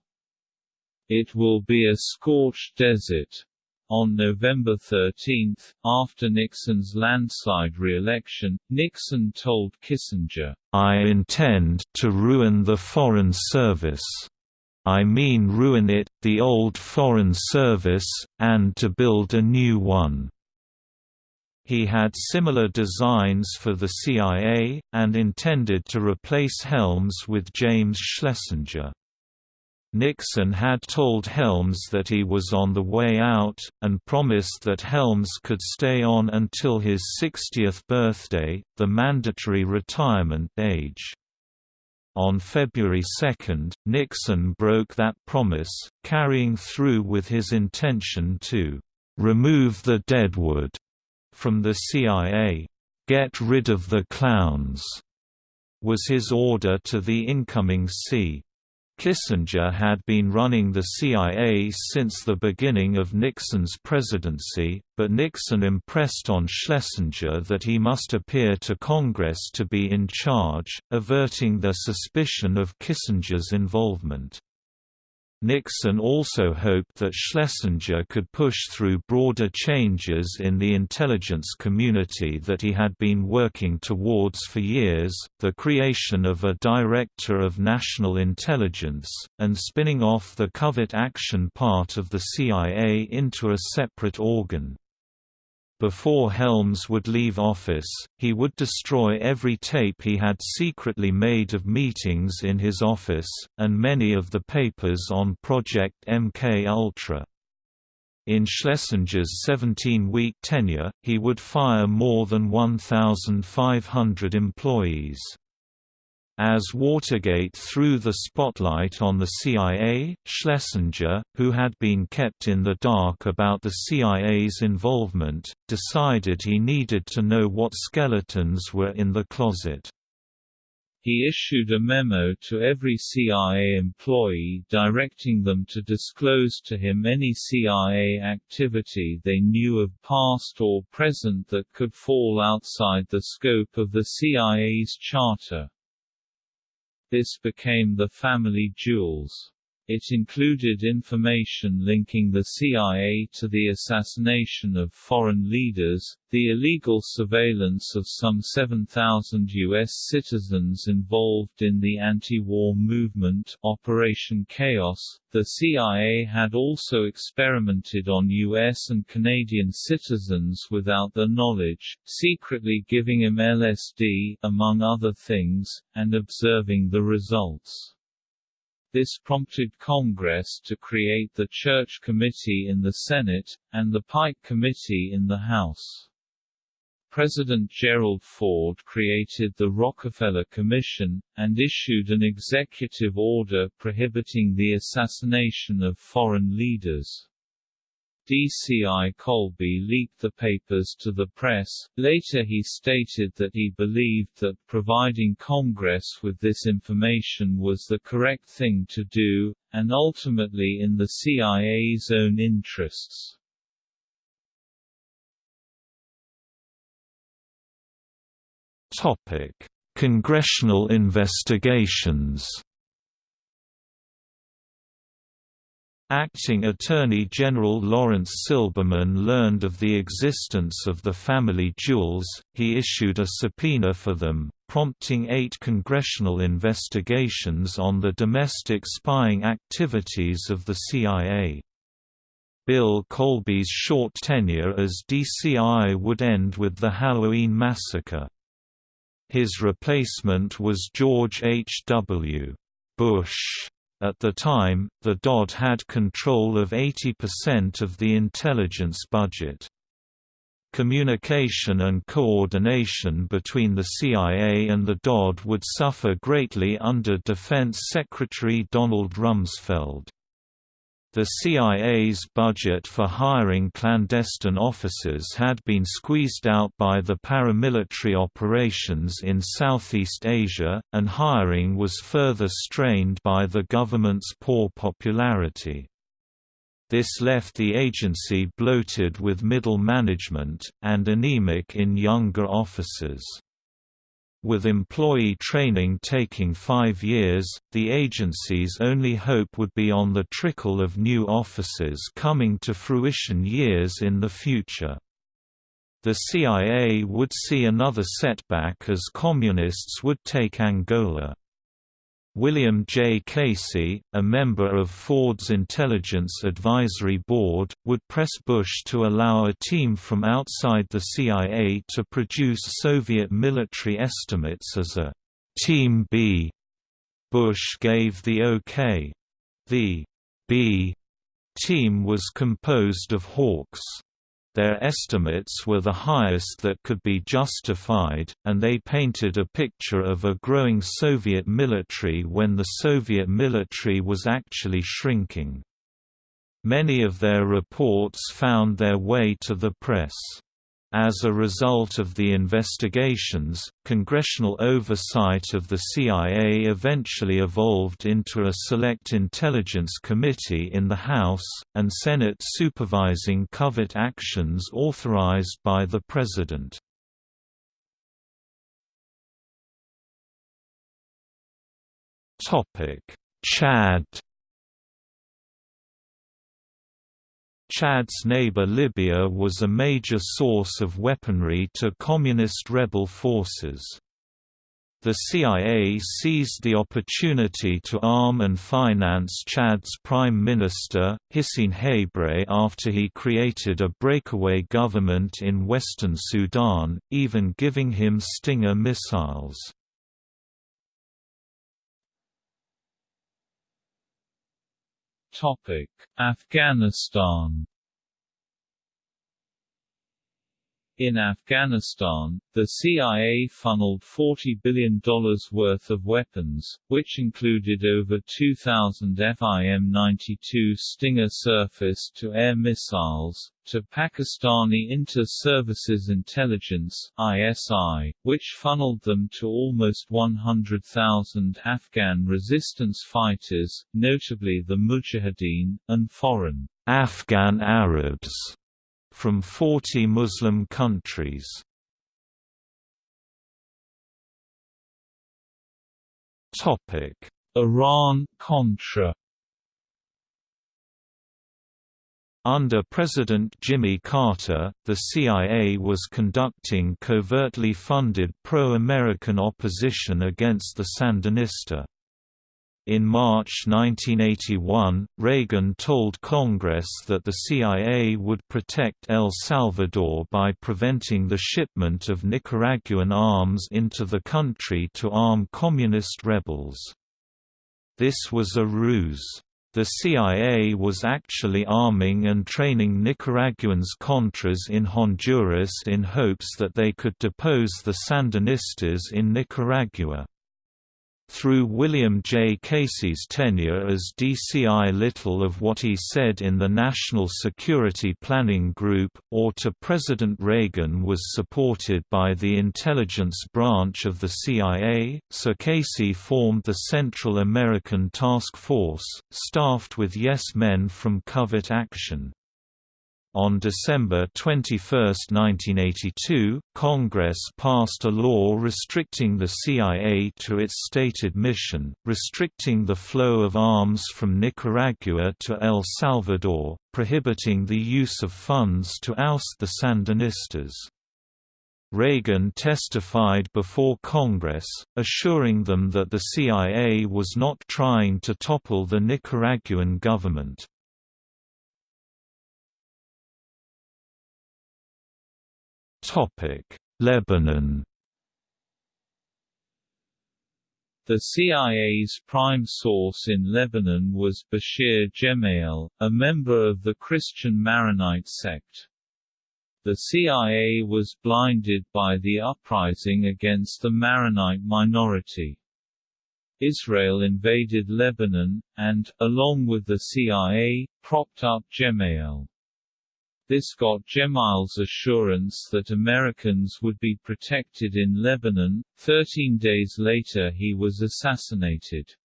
It will be a scorched desert. On November 13, after Nixon's landslide re-election, Nixon told Kissinger, I intend to ruin the Foreign Service. I mean ruin it, the old Foreign Service, and to build a new one. He had similar designs for the CIA, and intended to replace Helms with James Schlesinger. Nixon had told Helms that he was on the way out, and promised that Helms could stay on until his 60th birthday, the mandatory retirement age. On February 2, Nixon broke that promise, carrying through with his intention to remove the deadwood from the CIA. Get rid of the clowns was his order to the incoming C. Kissinger had been running the CIA since the beginning of Nixon's presidency, but Nixon impressed on Schlesinger that he must appear to Congress to be in charge, averting their suspicion of Kissinger's involvement. Nixon also hoped that Schlesinger could push through broader changes in the intelligence community that he had been working towards for years, the creation of a Director of National Intelligence, and spinning off the covert action part of the CIA into a separate organ. Before Helms would leave office, he would destroy every tape he had secretly made of meetings in his office, and many of the papers on Project MK Ultra. In Schlesinger's 17-week tenure, he would fire more than 1,500 employees. As Watergate threw the spotlight on the CIA, Schlesinger, who had been kept in the dark about the CIA's involvement, decided he needed to know what skeletons were in the closet. He issued a memo to every CIA employee directing them to disclose to him any CIA activity they knew of past or present that could fall outside the scope of the CIA's charter. This became the family jewels. It included information linking the CIA to the assassination of foreign leaders, the illegal surveillance of some 7,000 U.S. citizens involved in the anti-war movement Operation Chaos. The CIA had also experimented on U.S. and Canadian citizens without their knowledge, secretly giving them LSD, among other things, and observing the results. This prompted Congress to create the Church Committee in the Senate, and the Pike Committee in the House. President Gerald Ford created the Rockefeller Commission, and issued an executive order prohibiting the assassination of foreign leaders. DCI Colby leaked the papers to the press. Later he stated that he believed that providing Congress with this information was the correct thing to do, and ultimately in the CIA's own interests. Topic: Congressional investigations. Acting Attorney General Lawrence Silberman learned of the existence of the family jewels, he issued a subpoena for them, prompting eight congressional investigations on the domestic spying activities of the CIA. Bill Colby's short tenure as DCI would end with the Halloween massacre. His replacement was George H. W. Bush. At the time, the DOD had control of 80% of the intelligence budget. Communication and coordination between the CIA and the DOD would suffer greatly under Defense Secretary Donald Rumsfeld. The CIA's budget for hiring clandestine officers had been squeezed out by the paramilitary operations in Southeast Asia, and hiring was further strained by the government's poor popularity. This left the agency bloated with middle management, and anemic in younger officers. With employee training taking five years, the agency's only hope would be on the trickle of new officers coming to fruition years in the future. The CIA would see another setback as Communists would take Angola. William J. Casey, a member of Ford's Intelligence Advisory Board, would press Bush to allow a team from outside the CIA to produce Soviet military estimates as a Team B. Bush gave the OK. The B team was composed of Hawks. Their estimates were the highest that could be justified, and they painted a picture of a growing Soviet military when the Soviet military was actually shrinking. Many of their reports found their way to the press. As a result of the investigations, congressional oversight of the CIA eventually evolved into a Select Intelligence Committee in the House, and Senate supervising covert actions authorized by the President. Chad Chad's neighbor Libya was a major source of weaponry to communist rebel forces. The CIA seized the opportunity to arm and finance Chad's Prime Minister, Hissène Habré after he created a breakaway government in western Sudan, even giving him Stinger missiles. Topic: Afghanistan In Afghanistan, the CIA funneled $40 billion worth of weapons, which included over 2,000 FIM-92 Stinger surface-to-air missiles, to Pakistani Inter-Services Intelligence ISI, which funneled them to almost 100,000 Afghan resistance fighters, notably the Mujahideen, and foreign Afghan Arabs from 40 Muslim countries. Iran-Contra Under President Jimmy Carter, the CIA was conducting covertly funded pro-American opposition against the Sandinista. In March 1981, Reagan told Congress that the CIA would protect El Salvador by preventing the shipment of Nicaraguan arms into the country to arm communist rebels. This was a ruse. The CIA was actually arming and training Nicaraguans Contras in Honduras in hopes that they could depose the Sandinistas in Nicaragua. Through William J. Casey's tenure as DCI little of what he said in the National Security Planning Group, or to President Reagan was supported by the intelligence branch of the CIA, so Casey formed the Central American Task Force, staffed with yes-men from Covert Action. On December 21, 1982, Congress passed a law restricting the CIA to its stated mission, restricting the flow of arms from Nicaragua to El Salvador, prohibiting the use of funds to oust the Sandinistas. Reagan testified before Congress, assuring them that the CIA was not trying to topple the Nicaraguan government. Lebanon The CIA's prime source in Lebanon was Bashir Gemayel, a member of the Christian Maronite sect. The CIA was blinded by the uprising against the Maronite minority. Israel invaded Lebanon, and, along with the CIA, propped up Gemayel. This got Gemayel's assurance that Americans would be protected in Lebanon. Thirteen days later he was assassinated.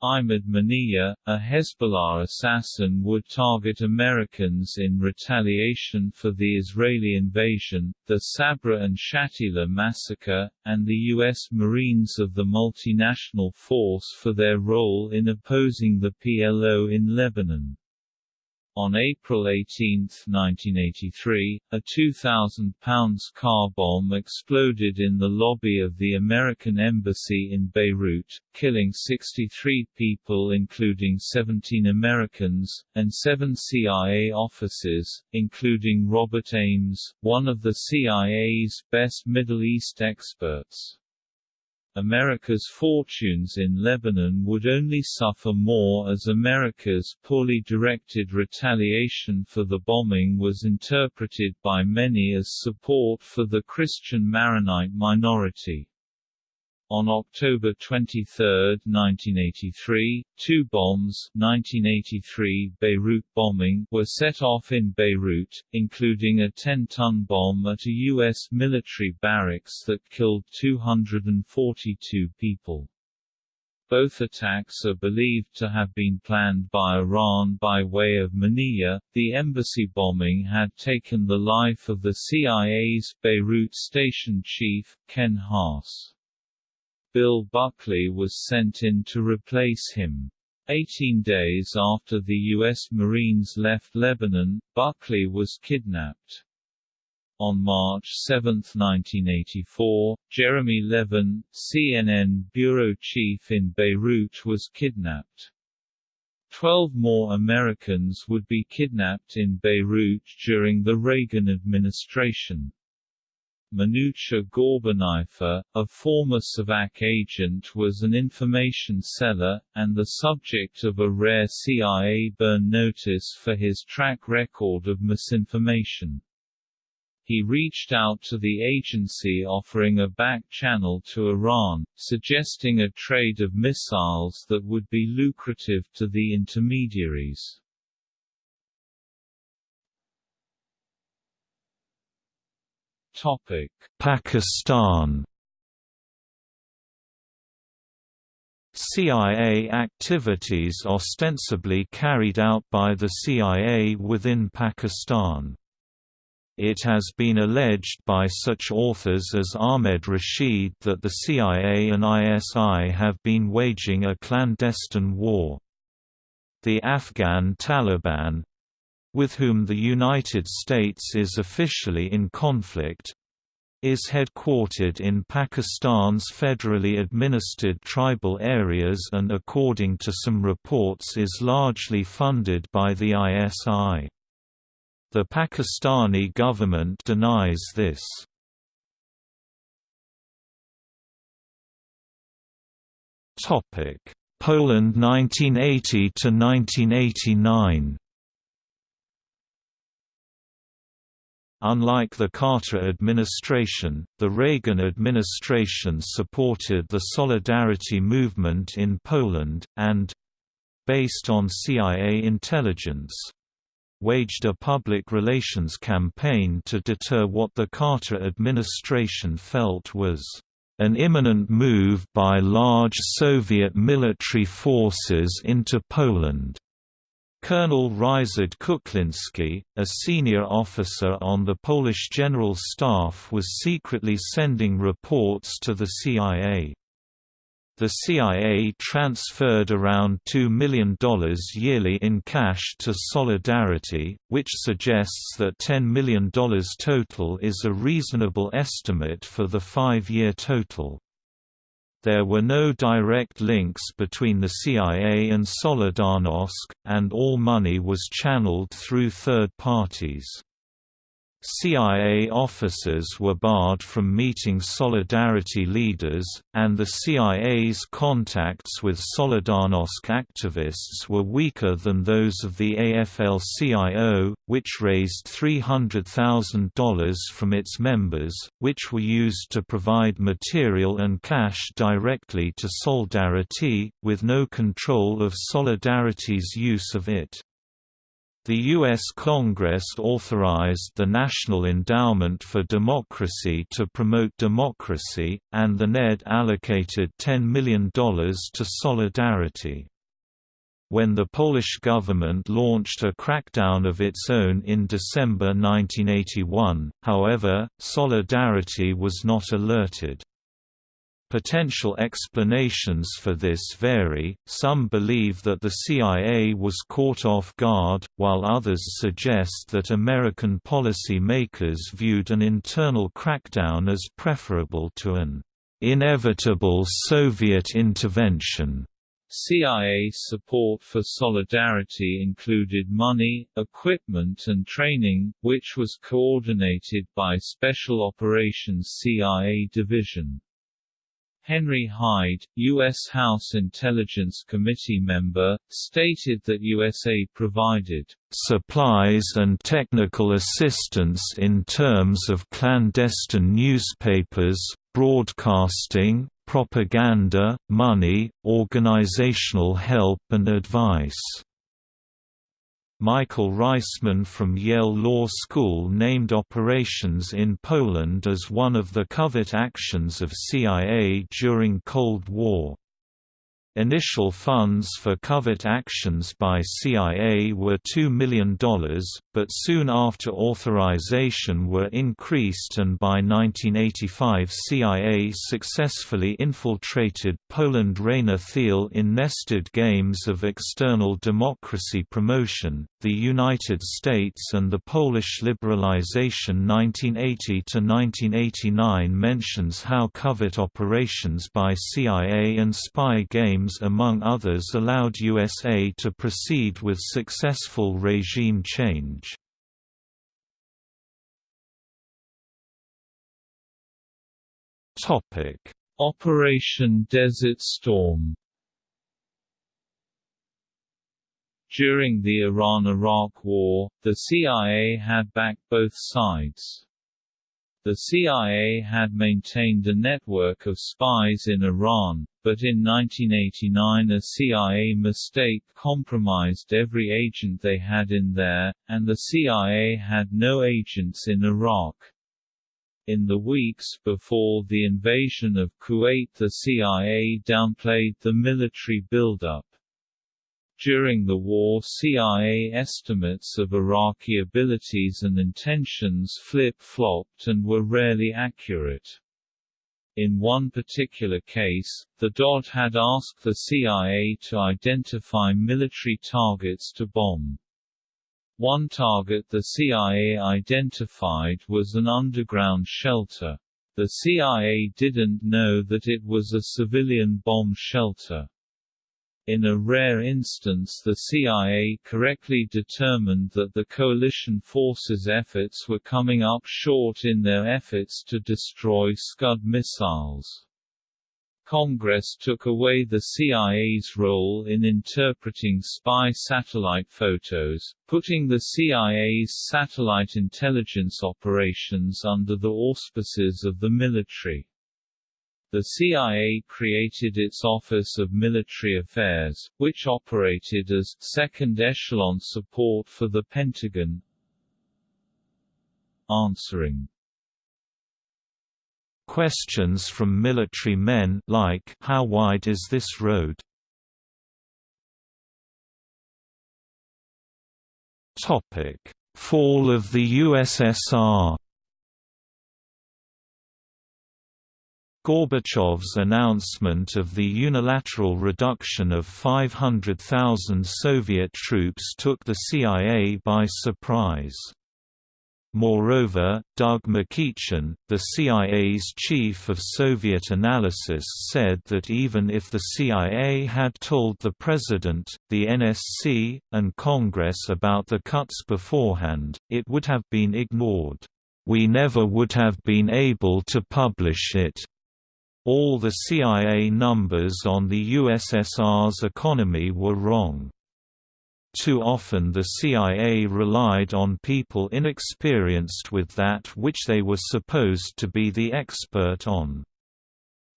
Imad Mughniyeh, a Hezbollah assassin would target Americans in retaliation for the Israeli invasion, the Sabra and Shatila massacre, and the U.S. Marines of the multinational force for their role in opposing the PLO in Lebanon. On April 18, 1983, a 2,000 pounds car bomb exploded in the lobby of the American Embassy in Beirut, killing 63 people including 17 Americans, and seven CIA officers, including Robert Ames, one of the CIA's best Middle East experts. America's fortunes in Lebanon would only suffer more as America's poorly directed retaliation for the bombing was interpreted by many as support for the Christian Maronite minority. On October 23, 1983, two bombs 1983 Beirut bombing were set off in Beirut, including a 10-ton bomb at a U.S. military barracks that killed 242 people. Both attacks are believed to have been planned by Iran by way of Mughniyeh. The embassy bombing had taken the life of the CIA's Beirut station chief, Ken Haas. Bill Buckley was sent in to replace him. Eighteen days after the U.S. Marines left Lebanon, Buckley was kidnapped. On March 7, 1984, Jeremy Levin, CNN bureau chief in Beirut was kidnapped. Twelve more Americans would be kidnapped in Beirut during the Reagan administration. Manucher Ghorbanifar, a former Savak agent was an information seller, and the subject of a rare CIA burn notice for his track record of misinformation. He reached out to the agency offering a back channel to Iran, suggesting a trade of missiles that would be lucrative to the intermediaries. Topic: Pakistan. CIA activities ostensibly carried out by the CIA within Pakistan. It has been alleged by such authors as Ahmed Rashid that the CIA and ISI have been waging a clandestine war. The Afghan Taliban, with whom the United States is officially in conflict, is headquartered in Pakistan's federally administered tribal areas and according to some reports is largely funded by the ISI. The Pakistani government denies this. Poland 1980 to 1989 Unlike the Carter administration, the Reagan administration supported the Solidarity movement in Poland, and—based on CIA intelligence, waged a public relations campaign to deter what the Carter administration felt was an imminent move by large Soviet military forces into Poland. Colonel Ryszard Kuklinski, a senior officer on the Polish General Staff was secretly sending reports to the CIA. The CIA transferred around $2 million yearly in cash to Solidarity, which suggests that $10 million total is a reasonable estimate for the five-year total. There were no direct links between the CIA and Solidarnosc, and all money was channeled through third parties. CIA officers were barred from meeting Solidarity leaders, and the CIA's contacts with Solidarnosc activists were weaker than those of the AFL-CIO, which raised $300,000 from its members, which were used to provide material and cash directly to Solidarity, with no control of Solidarity's use of it. The U.S. Congress authorized the National Endowment for Democracy to promote democracy, and the NED allocated $10 million to Solidarity. When the Polish government launched a crackdown of its own in December 1981, however, Solidarity was not alerted. Potential explanations for this vary, some believe that the CIA was caught off guard, while others suggest that American policy makers viewed an internal crackdown as preferable to an inevitable Soviet intervention. CIA support for Solidarity included money, equipment and training, which was coordinated by Special Operations CIA Division. Henry Hyde, U.S. House Intelligence Committee member, stated that USA provided supplies and technical assistance in terms of clandestine newspapers, broadcasting, propaganda, money, organizational help and advice. Michael Reisman from Yale Law School named operations in Poland as one of the covert actions of CIA during Cold War. Initial funds for covert actions by CIA were $2 million, but soon after authorization were increased and by 1985 CIA successfully infiltrated Poland Rainer Thiel in nested games of external democracy promotion. The United States and the Polish liberalization 1980–1989 mentions how covert operations by CIA and spy games among others allowed USA to proceed with successful regime change. Operation Desert Storm During the Iran–Iraq War, the CIA had backed both sides. The CIA had maintained a network of spies in Iran, but in 1989 a CIA mistake compromised every agent they had in there, and the CIA had no agents in Iraq. In the weeks before the invasion of Kuwait the CIA downplayed the military buildup. During the war CIA estimates of Iraqi abilities and intentions flip-flopped and were rarely accurate. In one particular case, the DOD had asked the CIA to identify military targets to bomb. One target the CIA identified was an underground shelter. The CIA didn't know that it was a civilian bomb shelter. In a rare instance the CIA correctly determined that the coalition forces' efforts were coming up short in their efforts to destroy Scud missiles. Congress took away the CIA's role in interpreting spy satellite photos, putting the CIA's satellite intelligence operations under the auspices of the military. The CIA created its Office of Military Affairs, which operated as second-echelon support for the Pentagon. Answering Questions from military men like How wide is this road? Topic: Fall of the USSR Gorbachev's announcement of the unilateral reduction of 500,000 Soviet troops took the CIA by surprise. Moreover, Doug MacEachin, the CIA's chief of Soviet analysis said that even if the CIA had told the President, the NSC, and Congress about the cuts beforehand, it would have been ignored. We never would have been able to publish it. All the CIA numbers on the USSR's economy were wrong. Too often the CIA relied on people inexperienced with that which they were supposed to be the expert on.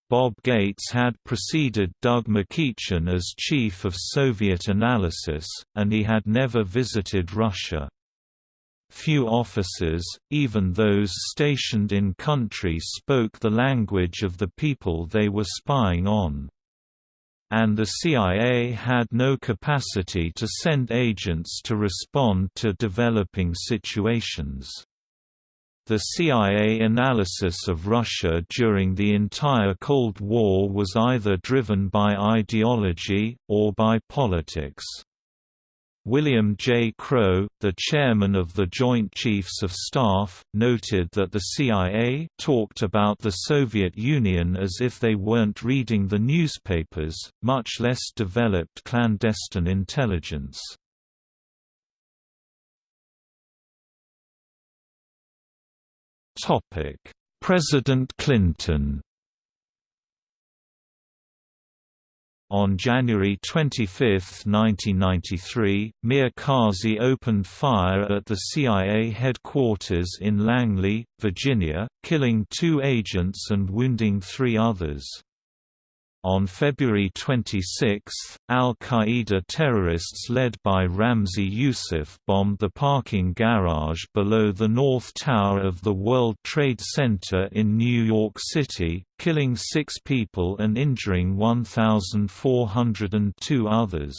Bob Gates had preceded Doug MacEachin as chief of Soviet analysis, and he had never visited Russia. Few officers, even those stationed in country spoke the language of the people they were spying on. And the CIA had no capacity to send agents to respond to developing situations. The CIA analysis of Russia during the entire Cold War was either driven by ideology, or by politics. William J. Crowe, the chairman of the Joint Chiefs of Staff, noted that the CIA talked about the Soviet Union as if they weren't reading the newspapers, much less developed clandestine intelligence. President Clinton On January 25, 1993, Mir Kazi opened fire at the CIA headquarters in Langley, Virginia, killing two agents and wounding three others. On February 26, al-Qaeda terrorists led by Ramzi Youssef bombed the parking garage below the North Tower of the World Trade Center in New York City, killing six people and injuring 1,402 others.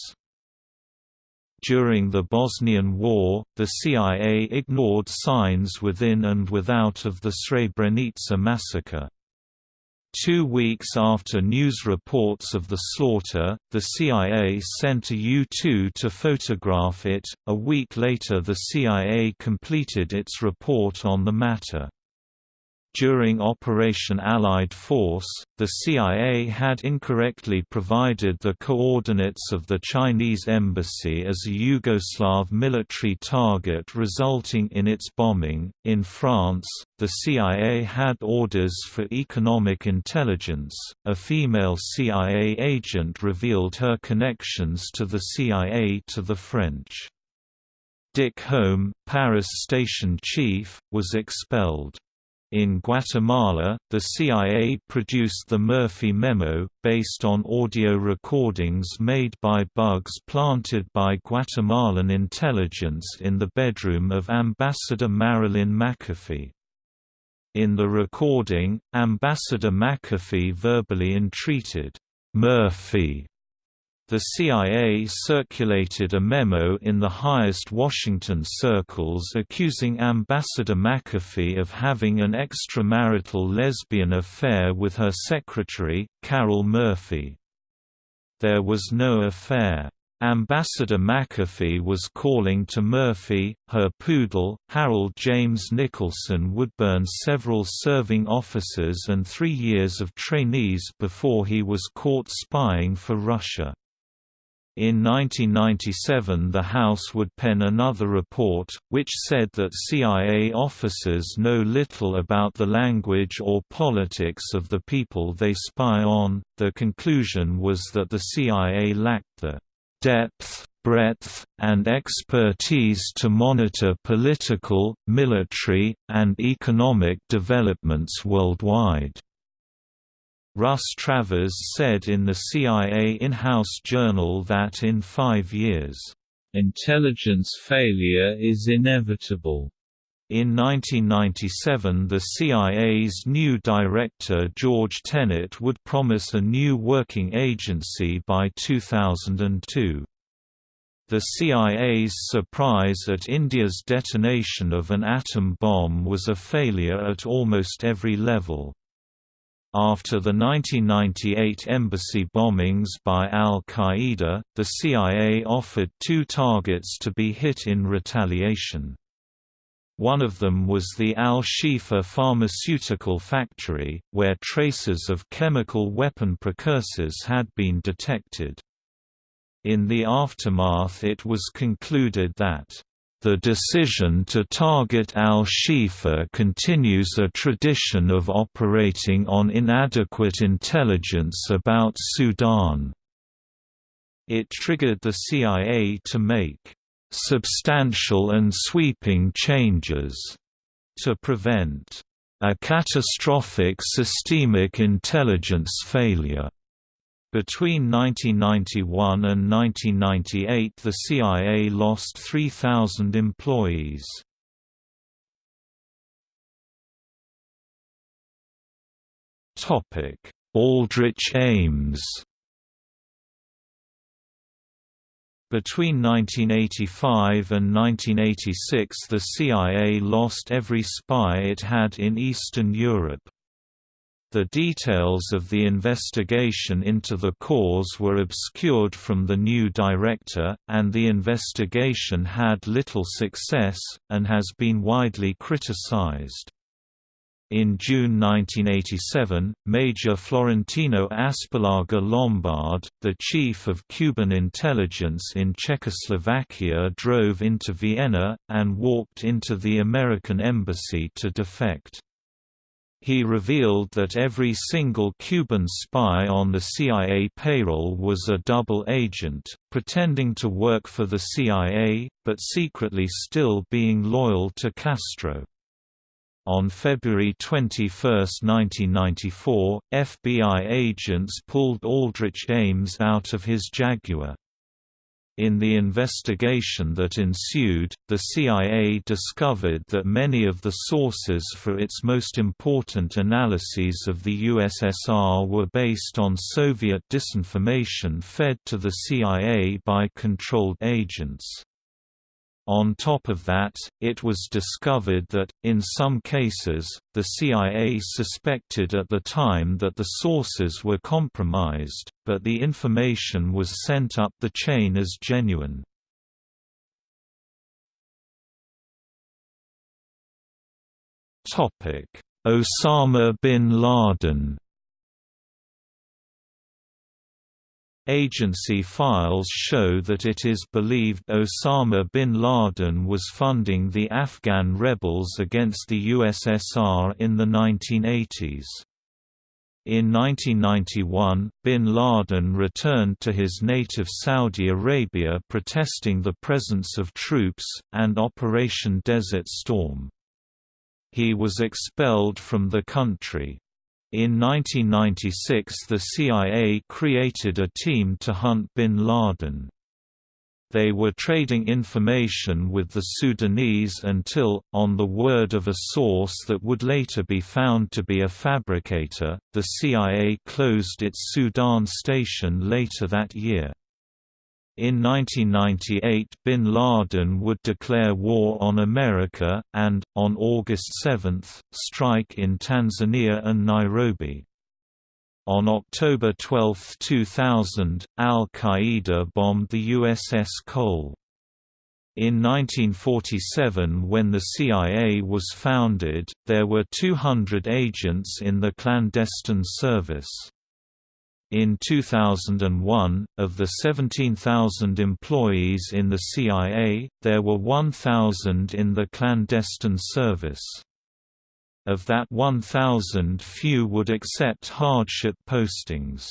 During the Bosnian War, the CIA ignored signs within and without of the Srebrenica massacre. Two weeks after news reports of the slaughter, the CIA sent a U-2 to photograph it. A week later, the CIA completed its report on the matter. During Operation Allied Force, the CIA had incorrectly provided the coordinates of the Chinese embassy as a Yugoslav military target, resulting in its bombing. In France, the CIA had orders for economic intelligence. A female CIA agent revealed her connections to the CIA to the French. Dick Holm, Paris station chief, was expelled. In Guatemala, the CIA produced the Murphy Memo, based on audio recordings made by bugs planted by Guatemalan intelligence in the bedroom of Ambassador Marilyn McAfee. In the recording, Ambassador McAfee verbally entreated Murphy the CIA circulated a memo in the highest Washington circles accusing Ambassador McAfee of having an extramarital lesbian affair with her secretary, Carol Murphy. There was no affair. Ambassador McAfee was calling to Murphy, her poodle, Harold James Nicholson would burn several serving officers and three years of trainees before he was caught spying for Russia. In 1997 the House would pen another report, which said that CIA officers know little about the language or politics of the people they spy on. The conclusion was that the CIA lacked the depth, breadth, and expertise to monitor political, military, and economic developments worldwide. Russ Travers said in the CIA in-house journal that in five years, "...intelligence failure is inevitable." In 1997 the CIA's new director George Tenet would promise a new working agency by 2002. The CIA's surprise at India's detonation of an atom bomb was a failure at almost every level. After the 1998 embassy bombings by al-Qaeda, the CIA offered two targets to be hit in retaliation. One of them was the Al-Shifa pharmaceutical factory, where traces of chemical weapon precursors had been detected. In the aftermath it was concluded that the decision to target al-Shifa continues a tradition of operating on inadequate intelligence about Sudan. It triggered the CIA to make substantial and sweeping changes to prevent a catastrophic systemic intelligence failure. Between 1991 and 1998 the CIA lost 3,000 employees. Aldrich Ames Between 1985 and 1986 the CIA lost every spy it had in Eastern Europe. The details of the investigation into the cause were obscured from the new director, and the investigation had little success, and has been widely criticized. In June 1987, Major Florentino Aspillaga Lombard, the chief of Cuban intelligence in Czechoslovakia drove into Vienna, and walked into the American embassy to defect. He revealed that every single Cuban spy on the CIA payroll was a double agent, pretending to work for the CIA, but secretly still being loyal to Castro. On February 21, 1994, FBI agents pulled Aldrich Ames out of his Jaguar. In the investigation that ensued, the CIA discovered that many of the sources for its most important analyses of the USSR were based on Soviet disinformation fed to the CIA by controlled agents. On top of that, it was discovered that, in some cases, the CIA suspected at the time that the sources were compromised, but the information was sent up the chain as genuine. Osama bin Laden Agency files show that it is believed Osama bin Laden was funding the Afghan rebels against the USSR in the 1980s. In 1991, bin Laden returned to his native Saudi Arabia protesting the presence of troops, and Operation Desert Storm. He was expelled from the country. In 1996 the CIA created a team to hunt bin Laden. They were trading information with the Sudanese until, on the word of a source that would later be found to be a fabricator, the CIA closed its Sudan station later that year. In 1998 bin Laden would declare war on America, and, on August 7, strike in Tanzania and Nairobi. On October 12, 2000, al-Qaeda bombed the USS Cole. In 1947 when the CIA was founded, there were 200 agents in the clandestine service. In 2001, of the 17,000 employees in the CIA, there were 1,000 in the clandestine service. Of that 1,000 few would accept hardship postings.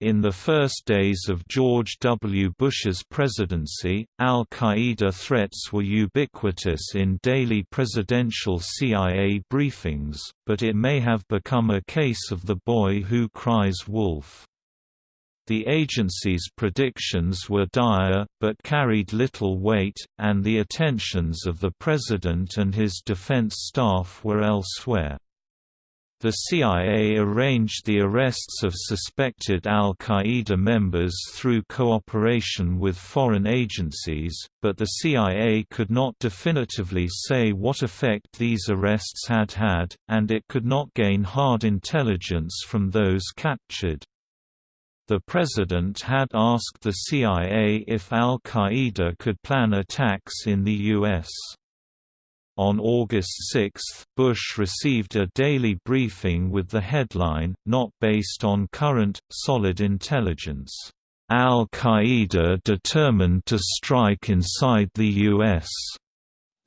In the first days of George W. Bush's presidency, al-Qaeda threats were ubiquitous in daily presidential CIA briefings, but it may have become a case of the boy who cries wolf. The agency's predictions were dire, but carried little weight, and the attentions of the President and his defense staff were elsewhere. The CIA arranged the arrests of suspected al-Qaeda members through cooperation with foreign agencies, but the CIA could not definitively say what effect these arrests had had, and it could not gain hard intelligence from those captured. The president had asked the CIA if al-Qaeda could plan attacks in the U.S. On August 6, Bush received a daily briefing with the headline, not based on current, solid intelligence, "'Al-Qaeda determined to strike inside the U.S.'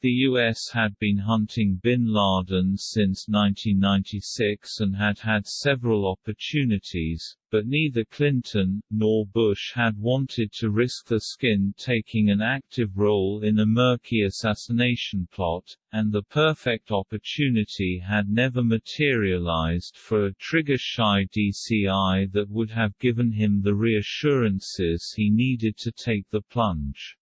The U.S. had been hunting bin Laden since 1996 and had had several opportunities, but neither Clinton, nor Bush had wanted to risk the skin taking an active role in a murky assassination plot, and the perfect opportunity had never materialized for a trigger-shy DCI that would have given him the reassurances he needed to take the plunge.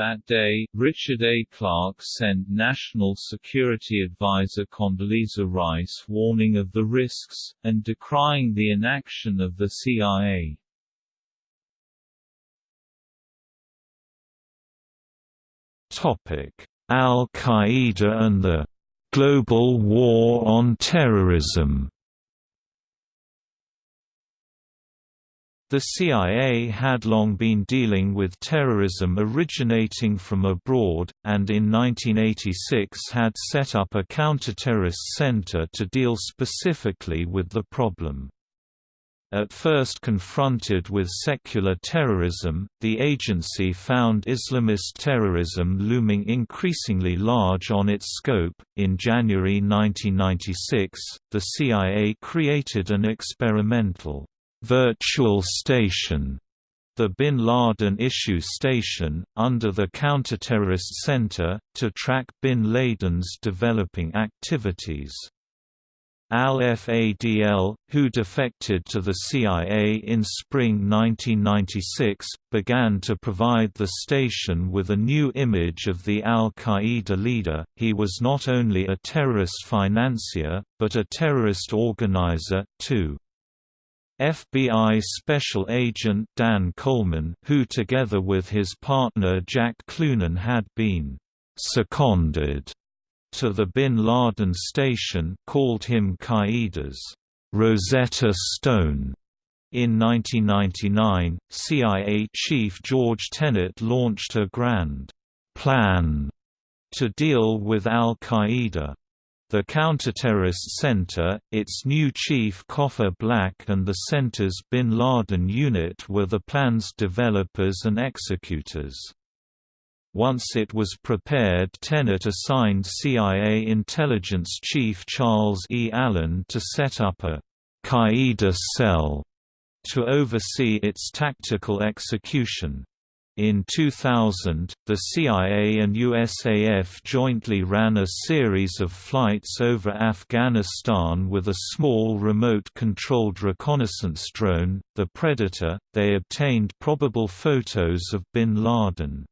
That day, Richard A. Clarke sent National Security Advisor Condoleezza Rice warning of the risks, and decrying the inaction of the CIA. Al-Qaeda and the "...global war on terrorism". The CIA had long been dealing with terrorism originating from abroad, and in 1986 had set up a counterterrorist center to deal specifically with the problem. At first confronted with secular terrorism, the agency found Islamist terrorism looming increasingly large on its scope. In January 1996, the CIA created an experimental virtual station the Bin Laden Issue Station, under the Counterterrorist Center, to track Bin Laden's developing activities. Al-Fadl, who defected to the CIA in spring 1996, began to provide the station with a new image of the al-Qaeda leader. He was not only a terrorist financier, but a terrorist organizer, too. FBI Special Agent Dan Coleman who together with his partner Jack Cloonan had been «seconded» to the Bin Laden station called him Qaeda's Rosetta Stone. In 1999, CIA Chief George Tenet launched a grand plan to deal with al-Qaeda. The Counterterrorist Center, its new chief Cofer Black and the center's Bin Laden unit were the plan's developers and executors. Once it was prepared Tenet assigned CIA intelligence chief Charles E. Allen to set up a Qaeda cell to oversee its tactical execution. In 2000, the CIA and USAF jointly ran a series of flights over Afghanistan with a small remote-controlled reconnaissance drone, the Predator. They obtained probable photos of bin Laden.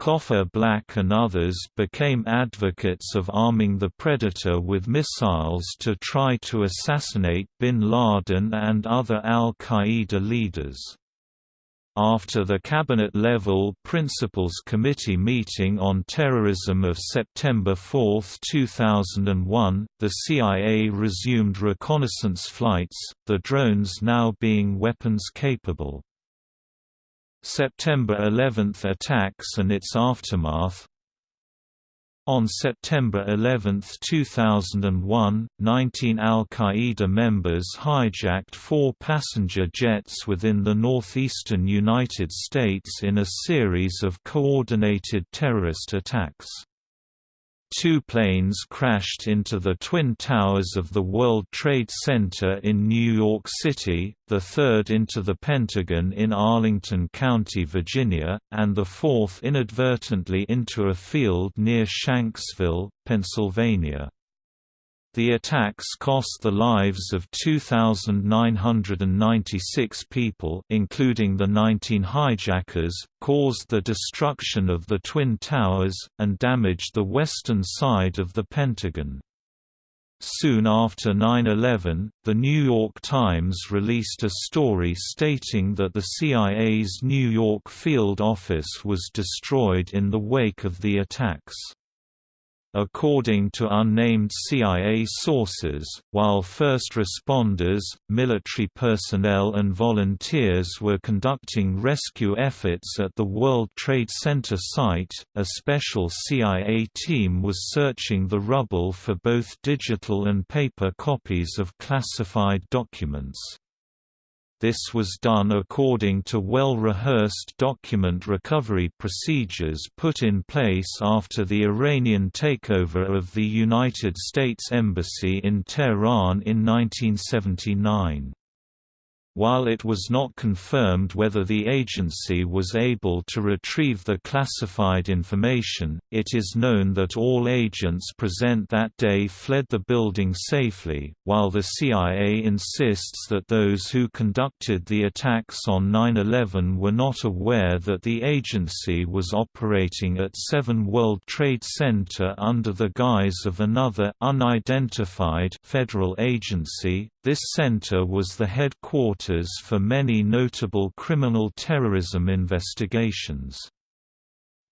Cofer Black and others became advocates of arming the Predator with missiles to try to assassinate bin Laden and other al-Qaeda leaders. After the Cabinet-level Principals Committee meeting on terrorism of September 4, 2001, the CIA resumed reconnaissance flights, the drones now being weapons-capable. September 11 attacks and its aftermath on September 11, 2001, 19 al-Qaeda members hijacked four passenger jets within the northeastern United States in a series of coordinated terrorist attacks. Two planes crashed into the Twin Towers of the World Trade Center in New York City, the third into the Pentagon in Arlington County, Virginia, and the fourth inadvertently into a field near Shanksville, Pennsylvania. The attacks cost the lives of 2,996 people including the 19 hijackers, caused the destruction of the Twin Towers, and damaged the western side of the Pentagon. Soon after 9-11, The New York Times released a story stating that the CIA's New York field office was destroyed in the wake of the attacks. According to unnamed CIA sources, while first responders, military personnel and volunteers were conducting rescue efforts at the World Trade Center site, a special CIA team was searching the rubble for both digital and paper copies of classified documents. This was done according to well-rehearsed document recovery procedures put in place after the Iranian takeover of the United States Embassy in Tehran in 1979. While it was not confirmed whether the agency was able to retrieve the classified information, it is known that all agents present that day fled the building safely, while the CIA insists that those who conducted the attacks on 9-11 were not aware that the agency was operating at 7 World Trade Center under the guise of another unidentified federal agency, this center was the headquarters for many notable criminal terrorism investigations.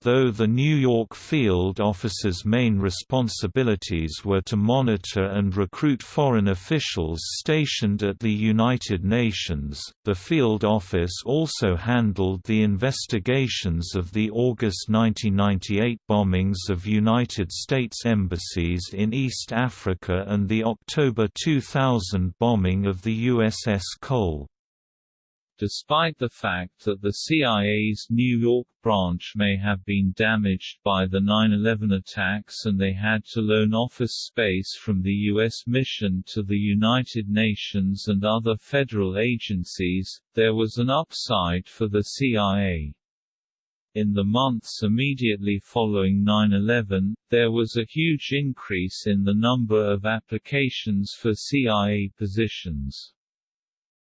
Though the New York field office's main responsibilities were to monitor and recruit foreign officials stationed at the United Nations, the field office also handled the investigations of the August 1998 bombings of United States embassies in East Africa and the October 2000 bombing of the USS Cole. Despite the fact that the CIA's New York branch may have been damaged by the 9-11 attacks and they had to loan office space from the U.S. mission to the United Nations and other federal agencies, there was an upside for the CIA. In the months immediately following 9-11, there was a huge increase in the number of applications for CIA positions.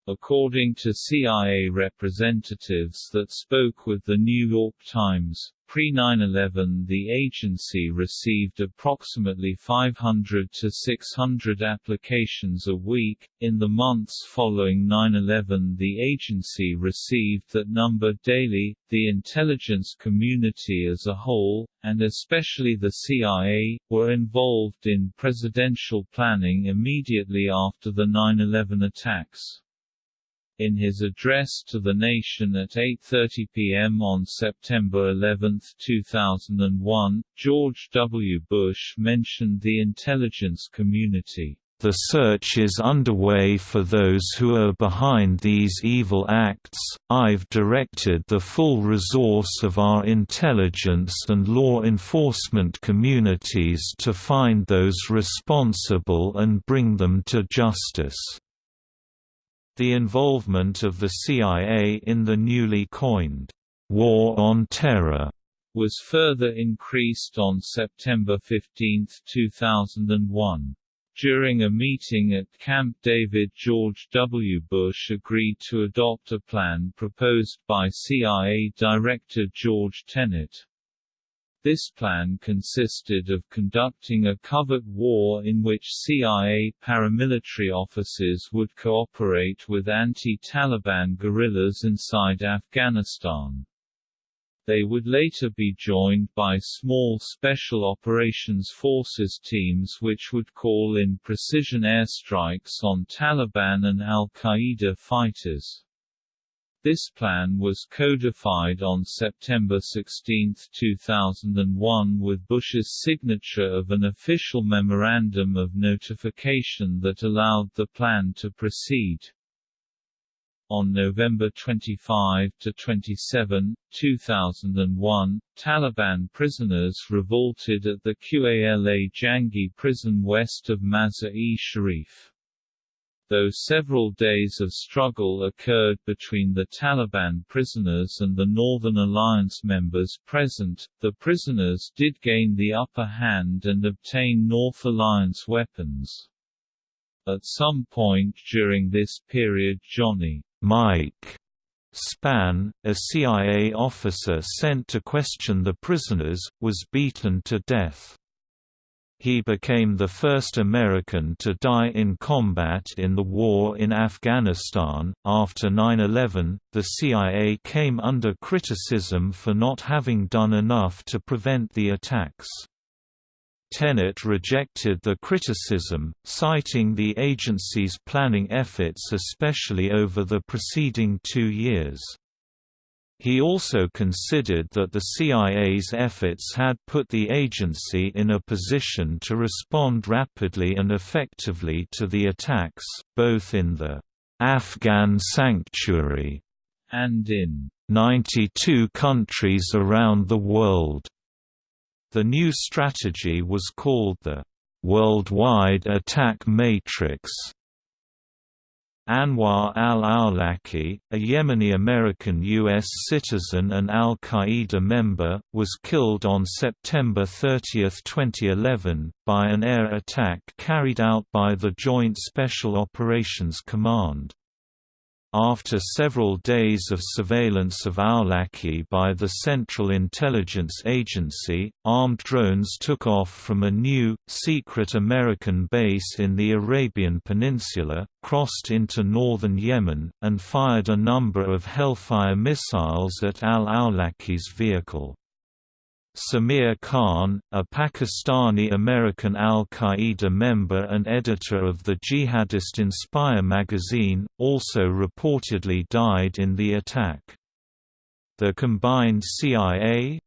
According to CIA representatives that spoke with The New York Times, pre-9-11 the agency received approximately 500 to 600 applications a week. In the months following 9-11 the agency received that number daily. The intelligence community as a whole, and especially the CIA, were involved in presidential planning immediately after the 9-11 attacks. In his address to the nation at 8.30 p.m. on September 11, 2001, George W. Bush mentioned the intelligence community. The search is underway for those who are behind these evil acts. I've directed the full resource of our intelligence and law enforcement communities to find those responsible and bring them to justice. The involvement of the CIA in the newly coined War on Terror was further increased on September 15, 2001. During a meeting at Camp David George W. Bush agreed to adopt a plan proposed by CIA Director George Tenet. This plan consisted of conducting a covert war in which CIA paramilitary officers would cooperate with anti-Taliban guerrillas inside Afghanistan. They would later be joined by small Special Operations Forces teams which would call in precision airstrikes on Taliban and al-Qaeda fighters. This plan was codified on September 16, 2001 with Bush's signature of an official memorandum of notification that allowed the plan to proceed. On November 25 to 27, 2001, Taliban prisoners revolted at the Qala Jangi prison west of Mazar-e-Sharif though several days of struggle occurred between the Taliban prisoners and the Northern Alliance members present, the prisoners did gain the upper hand and obtain North Alliance weapons. At some point during this period Johnny Mike Spann, a CIA officer sent to question the prisoners, was beaten to death. He became the first American to die in combat in the war in Afghanistan. After 9 11, the CIA came under criticism for not having done enough to prevent the attacks. Tenet rejected the criticism, citing the agency's planning efforts especially over the preceding two years. He also considered that the CIA's efforts had put the agency in a position to respond rapidly and effectively to the attacks, both in the Afghan sanctuary and in 92 countries around the world. The new strategy was called the Worldwide Attack Matrix Anwar al-Awlaki, a Yemeni-American U.S. citizen and al-Qaeda member, was killed on September 30, 2011, by an air attack carried out by the Joint Special Operations Command. After several days of surveillance of Awlaki by the Central Intelligence Agency, armed drones took off from a new, secret American base in the Arabian Peninsula, crossed into northern Yemen, and fired a number of Hellfire missiles at al-Awlaki's vehicle. Samir Khan, a Pakistani-American al-Qaeda member and editor of the jihadist Inspire magazine, also reportedly died in the attack. The combined CIA-JSOC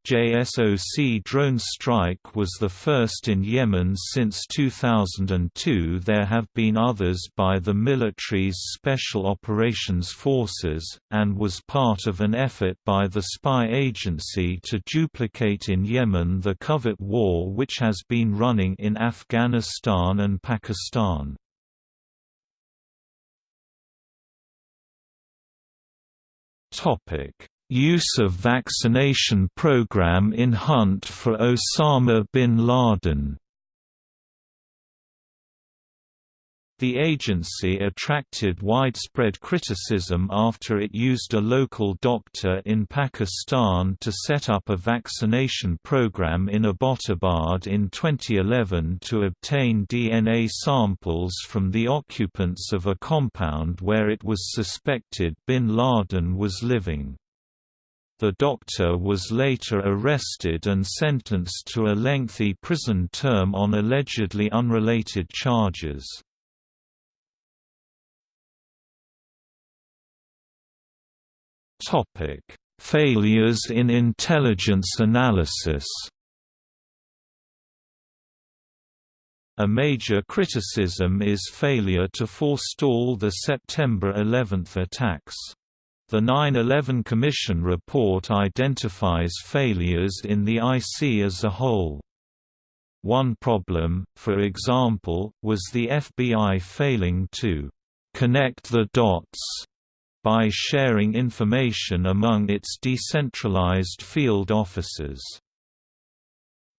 drone strike was the first in Yemen since 2002 there have been others by the military's Special Operations Forces, and was part of an effort by the spy agency to duplicate in Yemen the covert war which has been running in Afghanistan and Pakistan. Topic Use of vaccination program in hunt for Osama bin Laden The agency attracted widespread criticism after it used a local doctor in Pakistan to set up a vaccination program in Abbottabad in 2011 to obtain DNA samples from the occupants of a compound where it was suspected bin Laden was living. The doctor was later arrested and sentenced to a lengthy prison term on allegedly unrelated charges. Failures in intelligence analysis A major criticism is failure to forestall the September 11 attacks. The 9-11 Commission report identifies failures in the IC as a whole. One problem, for example, was the FBI failing to «connect the dots» by sharing information among its decentralized field offices.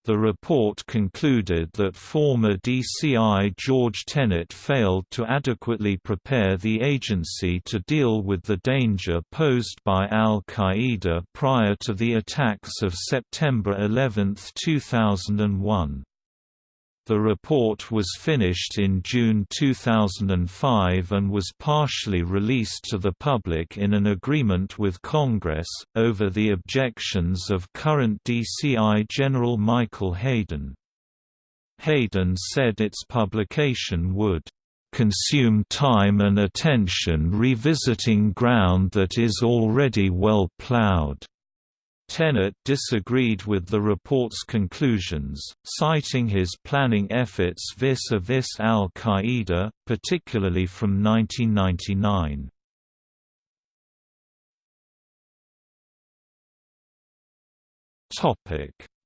The report concluded that former DCI George Tenet failed to adequately prepare the agency to deal with the danger posed by al-Qaeda prior to the attacks of September 11, 2001. The report was finished in June 2005 and was partially released to the public in an agreement with Congress, over the objections of current DCI General Michael Hayden. Hayden said its publication would consume time and attention revisiting ground that is already well plowed. Tenet disagreed with the report's conclusions, citing his planning efforts vis-a-vis -vis al-Qaeda, particularly from 1999.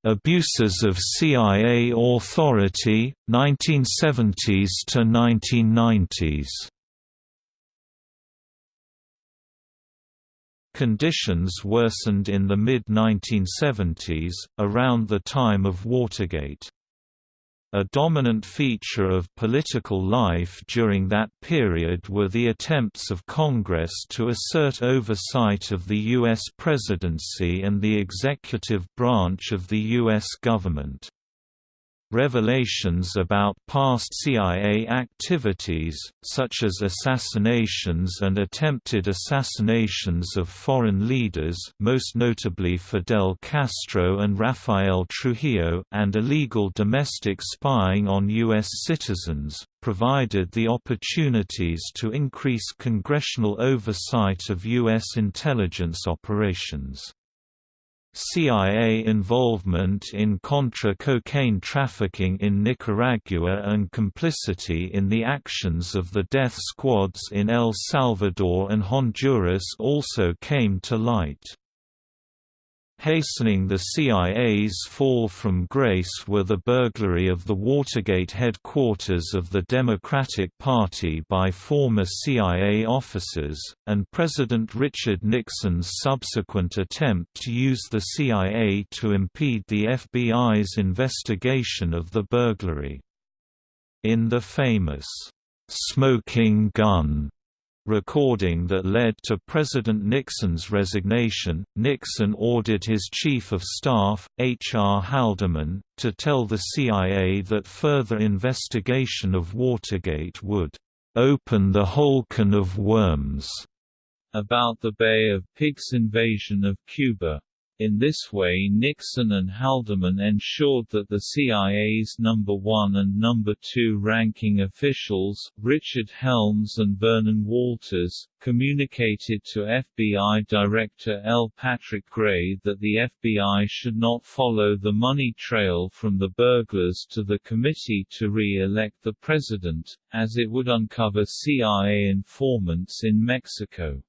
Abuses of CIA authority, 1970s to 1990s Conditions worsened in the mid-1970s, around the time of Watergate. A dominant feature of political life during that period were the attempts of Congress to assert oversight of the U.S. presidency and the executive branch of the U.S. government. Revelations about past CIA activities, such as assassinations and attempted assassinations of foreign leaders most notably Fidel Castro and Rafael Trujillo and illegal domestic spying on U.S. citizens, provided the opportunities to increase congressional oversight of U.S. intelligence operations. CIA involvement in Contra cocaine trafficking in Nicaragua and complicity in the actions of the death squads in El Salvador and Honduras also came to light. Hastening the CIA's fall from grace were the burglary of the Watergate headquarters of the Democratic Party by former CIA officers, and President Richard Nixon's subsequent attempt to use the CIA to impede the FBI's investigation of the burglary. In the famous, "'Smoking Gun' recording that led to President Nixon's resignation, Nixon ordered his Chief of Staff, H. R. Haldeman, to tell the CIA that further investigation of Watergate would "...open the whole can of worms." About the Bay of Pigs invasion of Cuba In this way Nixon and Haldeman ensured that the CIA's number 1 and number 2 ranking officials, Richard Helms and Vernon Walters, communicated to FBI Director L. Patrick Gray that the FBI should not follow the money trail from the burglars to the committee to re-elect the president, as it would uncover CIA informants in Mexico.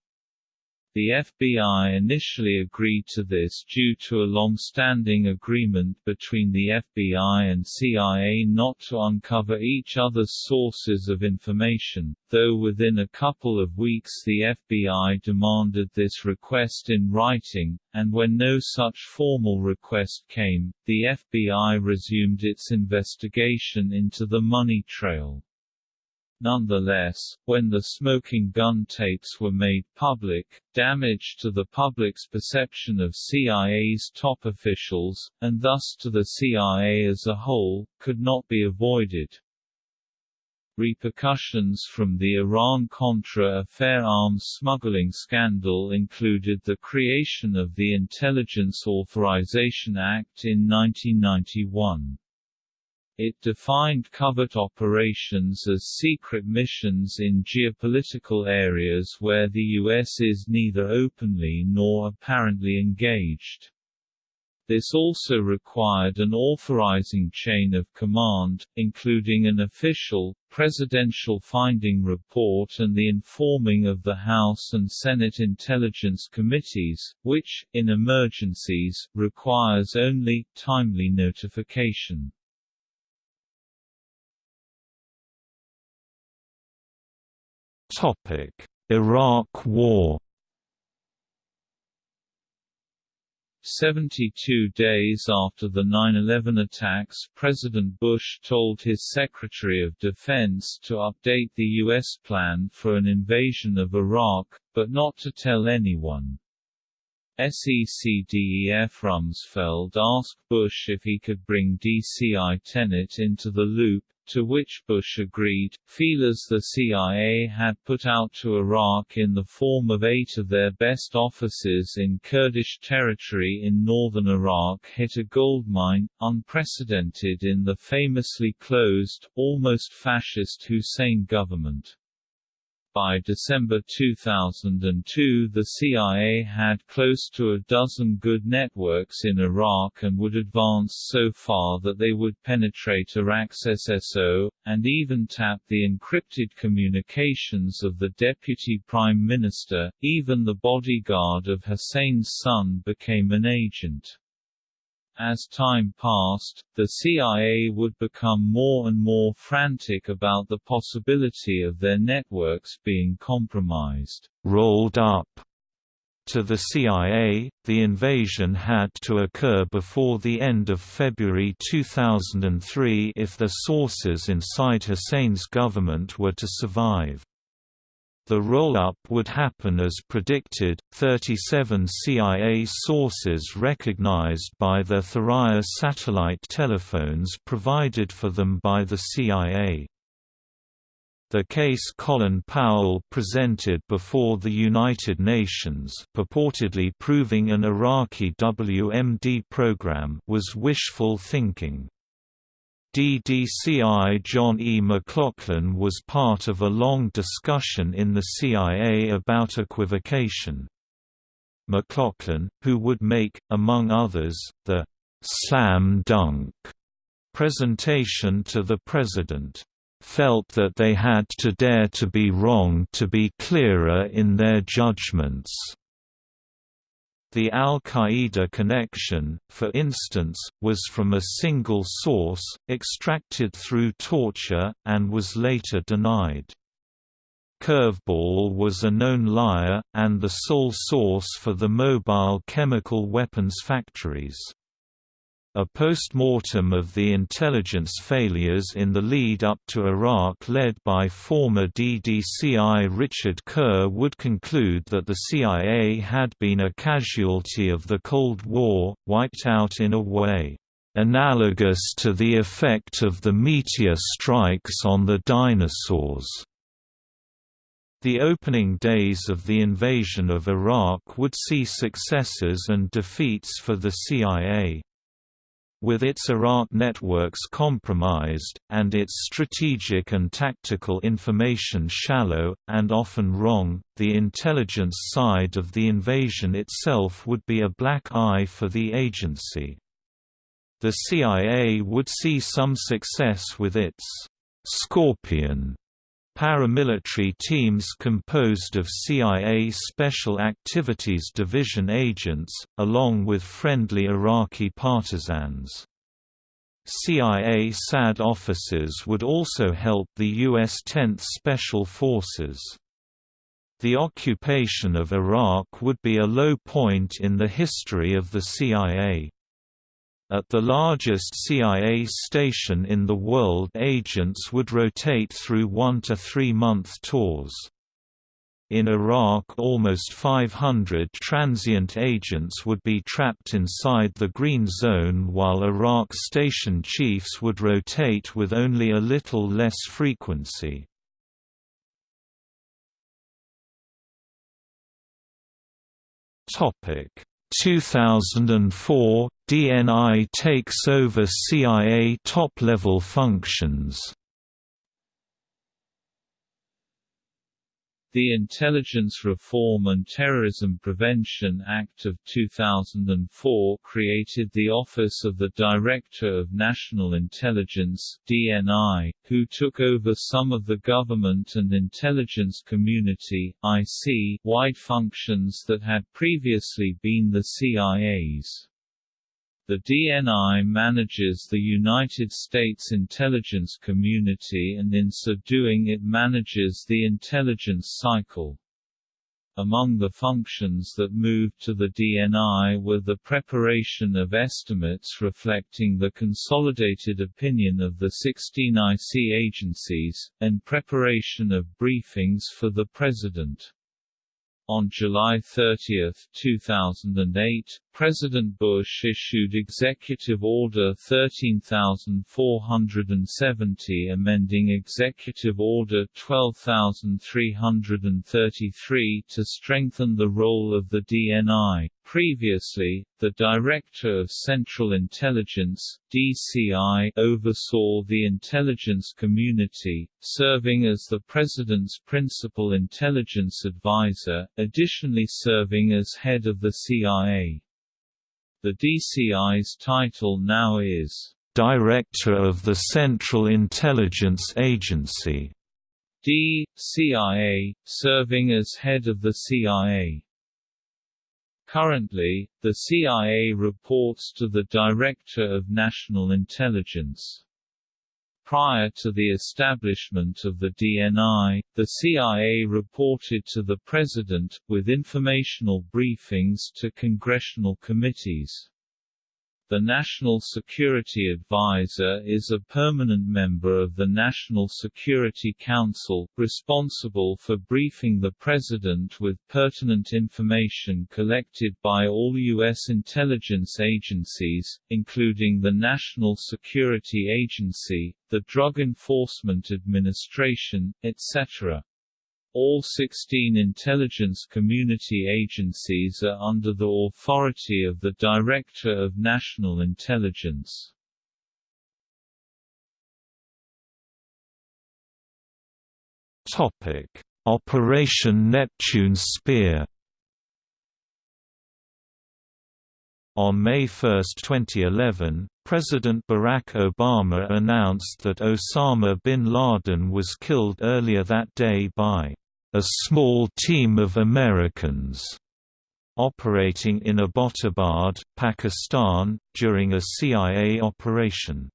The FBI initially agreed to this due to a long-standing agreement between the FBI and CIA not to uncover each other's sources of information, though within a couple of weeks the FBI demanded this request in writing, and when no such formal request came, the FBI resumed its investigation into the money trail. Nonetheless, when the smoking gun tapes were made public, damage to the public's perception of CIA's top officials, and thus to the CIA as a whole, could not be avoided. Repercussions from the Iran-Contra affair arms smuggling scandal included the creation of the Intelligence Authorization Act in 1991. It defined covert operations as secret missions in geopolitical areas where the U.S. is neither openly nor apparently engaged. This also required an authorizing chain of command, including an official, presidential finding report and the informing of the House and Senate Intelligence Committees, which, in emergencies, requires only, timely notification. Iraq War 72 days after the 9-11 attacks President Bush told his Secretary of Defense to update the U.S. plan for an invasion of Iraq, but not to tell anyone. SECDEF Rumsfeld asked Bush if he could bring DCI Tenet into the loop, to which Bush agreed. Feelers the CIA had put out to Iraq in the form of eight of their best officers in Kurdish territory in northern Iraq hit a goldmine, unprecedented in the famously closed, almost fascist Hussein government. By December 2002 the CIA had close to a dozen good networks in Iraq and would advance so far that they would penetrate Iraq's SSO, and even tap the encrypted communications of the Deputy Prime Minister, even the bodyguard of Hussein's son became an agent. As time passed, the CIA would become more and more frantic about the possibility of their networks being compromised. Rolled up to the CIA, the invasion had to occur before the end of February 2003 if the sources inside Hussein's government were to survive. The roll-up would happen as predicted, 37 CIA sources recognized by their Thuraya satellite telephones provided for them by the CIA. The case Colin Powell presented before the United Nations purportedly proving an Iraqi WMD program was wishful thinking. DDCI John E. McLaughlin was part of a long discussion in the CIA about equivocation. McLaughlin, who would make, among others, the «slam dunk» presentation to the President, felt that they had to dare to be wrong to be clearer in their judgments. The al-Qaeda connection, for instance, was from a single source, extracted through torture, and was later denied. Curveball was a known liar, and the sole source for the mobile chemical weapons factories. A post-mortem of the intelligence failures in the lead-up to Iraq led by former DDCI Richard Kerr would conclude that the CIA had been a casualty of the Cold War, wiped out in a way analogous to the effect of the meteor strikes on the dinosaurs. The opening days of the invasion of Iraq would see successes and defeats for the CIA. With its Iraq networks compromised, and its strategic and tactical information shallow, and often wrong, the intelligence side of the invasion itself would be a black eye for the agency. The CIA would see some success with its «Scorpion» paramilitary teams composed of CIA Special Activities Division agents, along with friendly Iraqi partisans. CIA SAD officers would also help the U.S. 10th Special Forces. The occupation of Iraq would be a low point in the history of the CIA. At the largest CIA station in the world agents would rotate through one to three month tours. In Iraq almost 500 transient agents would be trapped inside the Green Zone while Iraq station chiefs would rotate with only a little less frequency. Topic 2004 DNI takes over CIA top-level functions. The Intelligence Reform and Terrorism Prevention Act of 2004 created the Office of the Director of National Intelligence (DNI), who took over some of the government and intelligence community (IC) wide functions that had previously been the CIA's. The DNI manages the United States intelligence community and in so doing it manages the intelligence cycle. Among the functions that moved to the DNI were the preparation of estimates reflecting the consolidated opinion of the 16 IC agencies, and preparation of briefings for the President. On July 30, 2008, President Bush issued Executive Order 13470 amending Executive Order 12333 to strengthen the role of the DNI. Previously, the Director of Central Intelligence DCI oversaw the intelligence community, serving as the President's principal intelligence advisor, additionally serving as head of the CIA. The DCI's title now is Director of the Central Intelligence Agency. D.CIA, serving as head of the CIA. Currently, the CIA reports to the Director of National Intelligence. Prior to the establishment of the DNI, the CIA reported to the President, with informational briefings to congressional committees. The National Security Advisor is a permanent member of the National Security Council, responsible for briefing the President with pertinent information collected by all U.S. intelligence agencies, including the National Security Agency, the Drug Enforcement Administration, etc. All 16 intelligence community agencies are under the authority of the Director of National Intelligence. Topic: Operation Neptune Spear On May 1, 2011, President Barack Obama announced that Osama bin Laden was killed earlier that day by a small team of Americans operating in Abbottabad, Pakistan, during a CIA operation.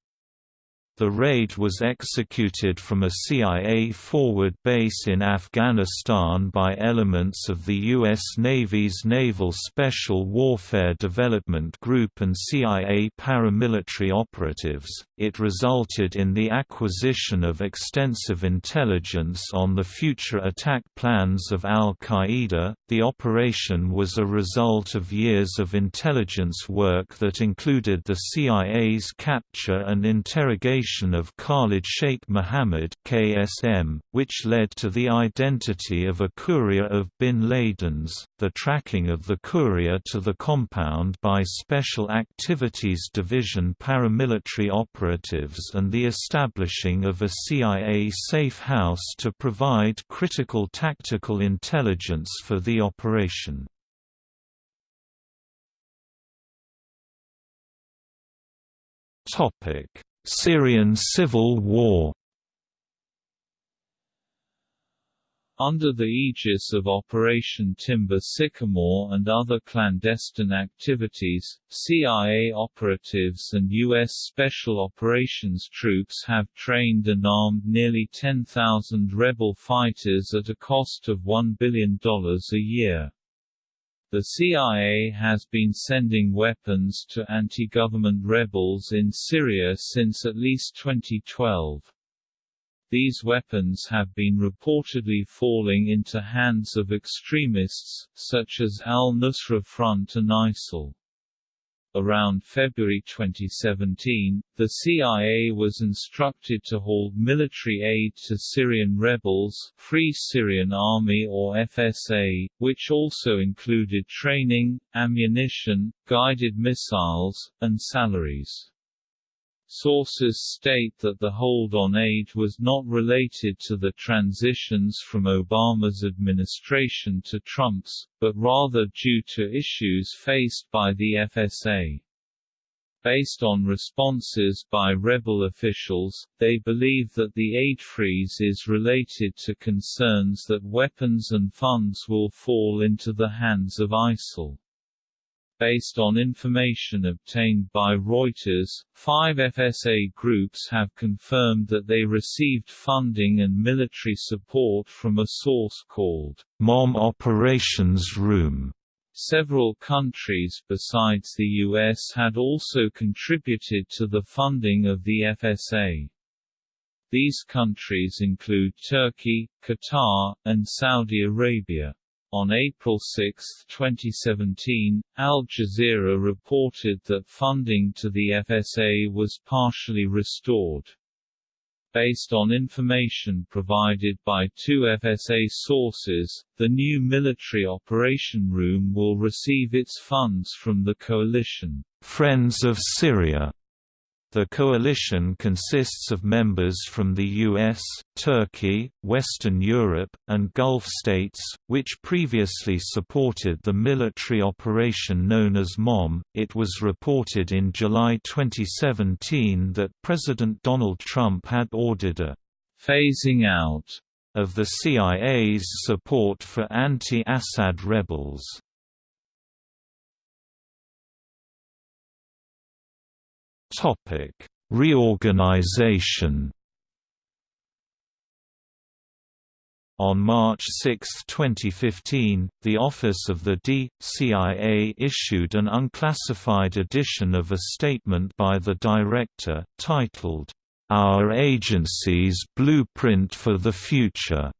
The raid was executed from a CIA forward base in Afghanistan by elements of the U.S. Navy's Naval Special Warfare Development Group and CIA paramilitary operatives. It resulted in the acquisition of extensive intelligence on the future attack plans of Al Qaeda. The operation was a result of years of intelligence work that included the CIA's capture and interrogation of Khalid Sheikh Mohammed (KSM), which led to the identity of a courier of bin Laden's, the tracking of the courier to the compound by Special Activities Division paramilitary operatives and the establishing of a CIA safe house to provide critical tactical intelligence for the operation. Topic: Syrian civil war. Under the aegis of Operation Timber Sycamore and other clandestine activities, CIA operatives and U.S. Special Operations troops have trained and armed nearly 10,000 rebel fighters at a cost of $1 billion a year. The CIA has been sending weapons to anti-government rebels in Syria since at least 2012. These weapons have been reportedly falling into hands of extremists, such as al-Nusra Front and ISIL. Around February 2017, the CIA was instructed to hold military aid to Syrian rebels Free Syrian Army or FSA, which also included training, ammunition, guided missiles, and salaries. Sources state that the hold on aid was not related to the transitions from Obama's administration to Trump's, but rather due to issues faced by the FSA. Based on responses by rebel officials, they believe that the aid freeze is related to concerns that weapons and funds will fall into the hands of ISIL. Based on information obtained by Reuters, five FSA groups have confirmed that they received funding and military support from a source called MOM Operations Room. Several countries besides the U.S. had also contributed to the funding of the FSA. These countries include Turkey, Qatar, and Saudi Arabia. On April 6, 2017, Al Jazeera reported that funding to the FSA was partially restored. Based on information provided by two FSA sources, the new military operation room will receive its funds from the coalition, Friends of Syria the coalition consists of members from the US, Turkey, Western Europe, and Gulf states, which previously supported the military operation known as MOM. It was reported in July 2017 that President Donald Trump had ordered a phasing out of the CIA's support for anti-Assad rebels. Topic: Reorganization. On March 6, 2015, the Office of the D.CIA issued an unclassified edition of a statement by the director, titled, Our Agency's Blueprint for the Future,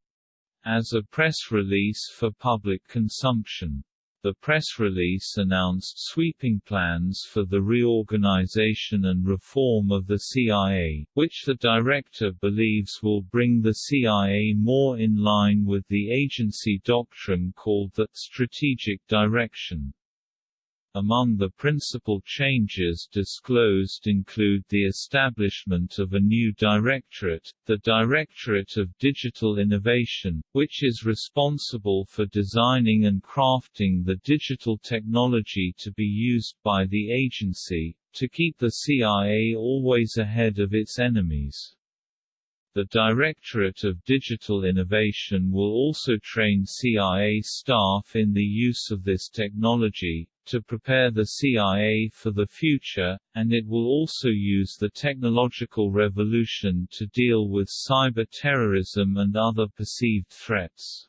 as a press release for public consumption. The press release announced sweeping plans for the reorganization and reform of the CIA, which the director believes will bring the CIA more in line with the agency doctrine called the strategic direction. Among the principal changes disclosed include the establishment of a new directorate, the Directorate of Digital Innovation, which is responsible for designing and crafting the digital technology to be used by the agency, to keep the CIA always ahead of its enemies. The Directorate of Digital Innovation will also train CIA staff in the use of this technology, to prepare the CIA for the future, and it will also use the technological revolution to deal with cyber terrorism and other perceived threats.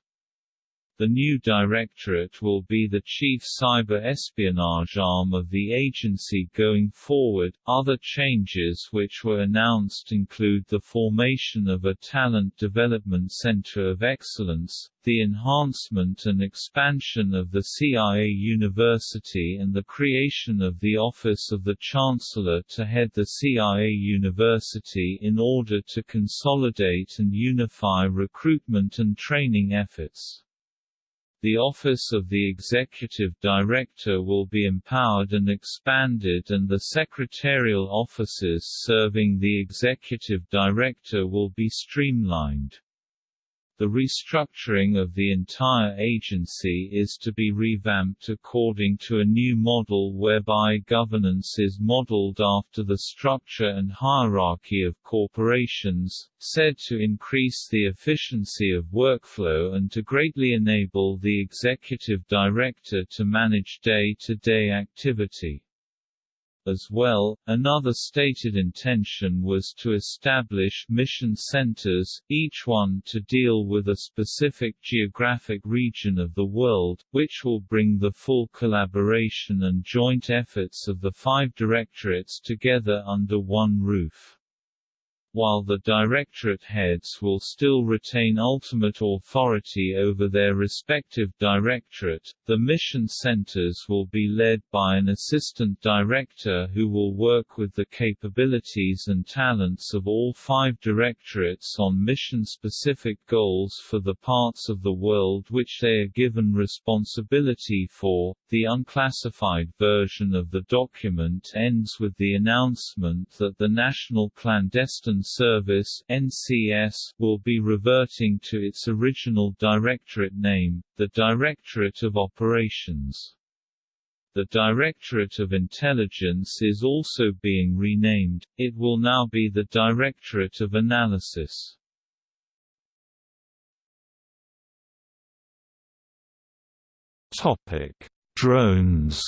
The new directorate will be the chief cyber espionage arm of the agency going forward. Other changes which were announced include the formation of a Talent Development Center of Excellence, the enhancement and expansion of the CIA University and the creation of the Office of the Chancellor to head the CIA University in order to consolidate and unify recruitment and training efforts. The Office of the Executive Director will be empowered and expanded and the secretarial offices serving the Executive Director will be streamlined. The restructuring of the entire agency is to be revamped according to a new model whereby governance is modeled after the structure and hierarchy of corporations, said to increase the efficiency of workflow and to greatly enable the executive director to manage day-to-day -day activity. As well, another stated intention was to establish mission centers, each one to deal with a specific geographic region of the world, which will bring the full collaboration and joint efforts of the five directorates together under one roof. While the directorate heads will still retain ultimate authority over their respective directorate, the mission centers will be led by an assistant director who will work with the capabilities and talents of all five directorates on mission-specific goals for the parts of the world which they are given responsibility for. The unclassified version of the document ends with the announcement that the National Clandestine Service (NCS) will be reverting to its original directorate name, the Directorate of Operations. The Directorate of Intelligence is also being renamed, it will now be the Directorate of Analysis. Topic: Drones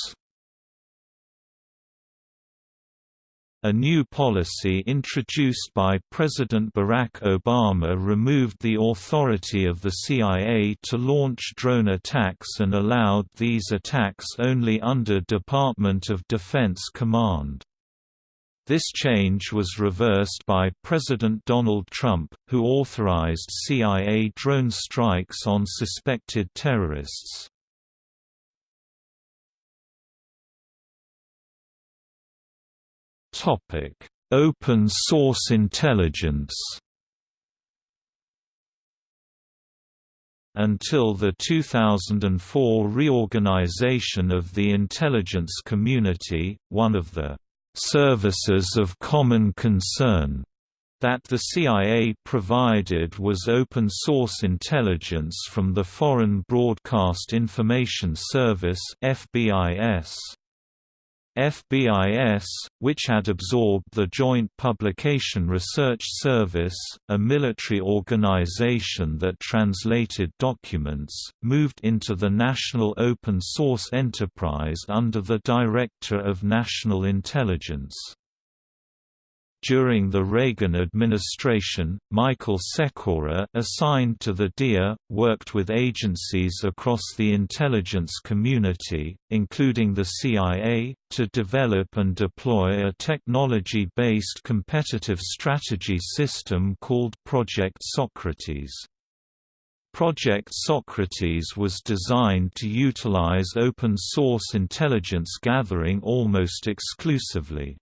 A new policy introduced by President Barack Obama removed the authority of the CIA to launch drone attacks and allowed these attacks only under Department of Defense command. This change was reversed by President Donald Trump, who authorized CIA drone strikes on suspected terrorists. Topic: Open source intelligence. Until the 2004 reorganization of the intelligence community, one of the services of common concern that the CIA provided was open-source intelligence from the Foreign Broadcast Information Service FBIS. FBIS, which had absorbed the Joint Publication Research Service, a military organization that translated documents, moved into the National Open Source Enterprise under the Director of National Intelligence. During the Reagan administration, Michael Sekora assigned to the DIA, worked with agencies across the intelligence community, including the CIA, to develop and deploy a technology-based competitive strategy system called Project Socrates. Project Socrates was designed to utilize open-source intelligence gathering almost exclusively.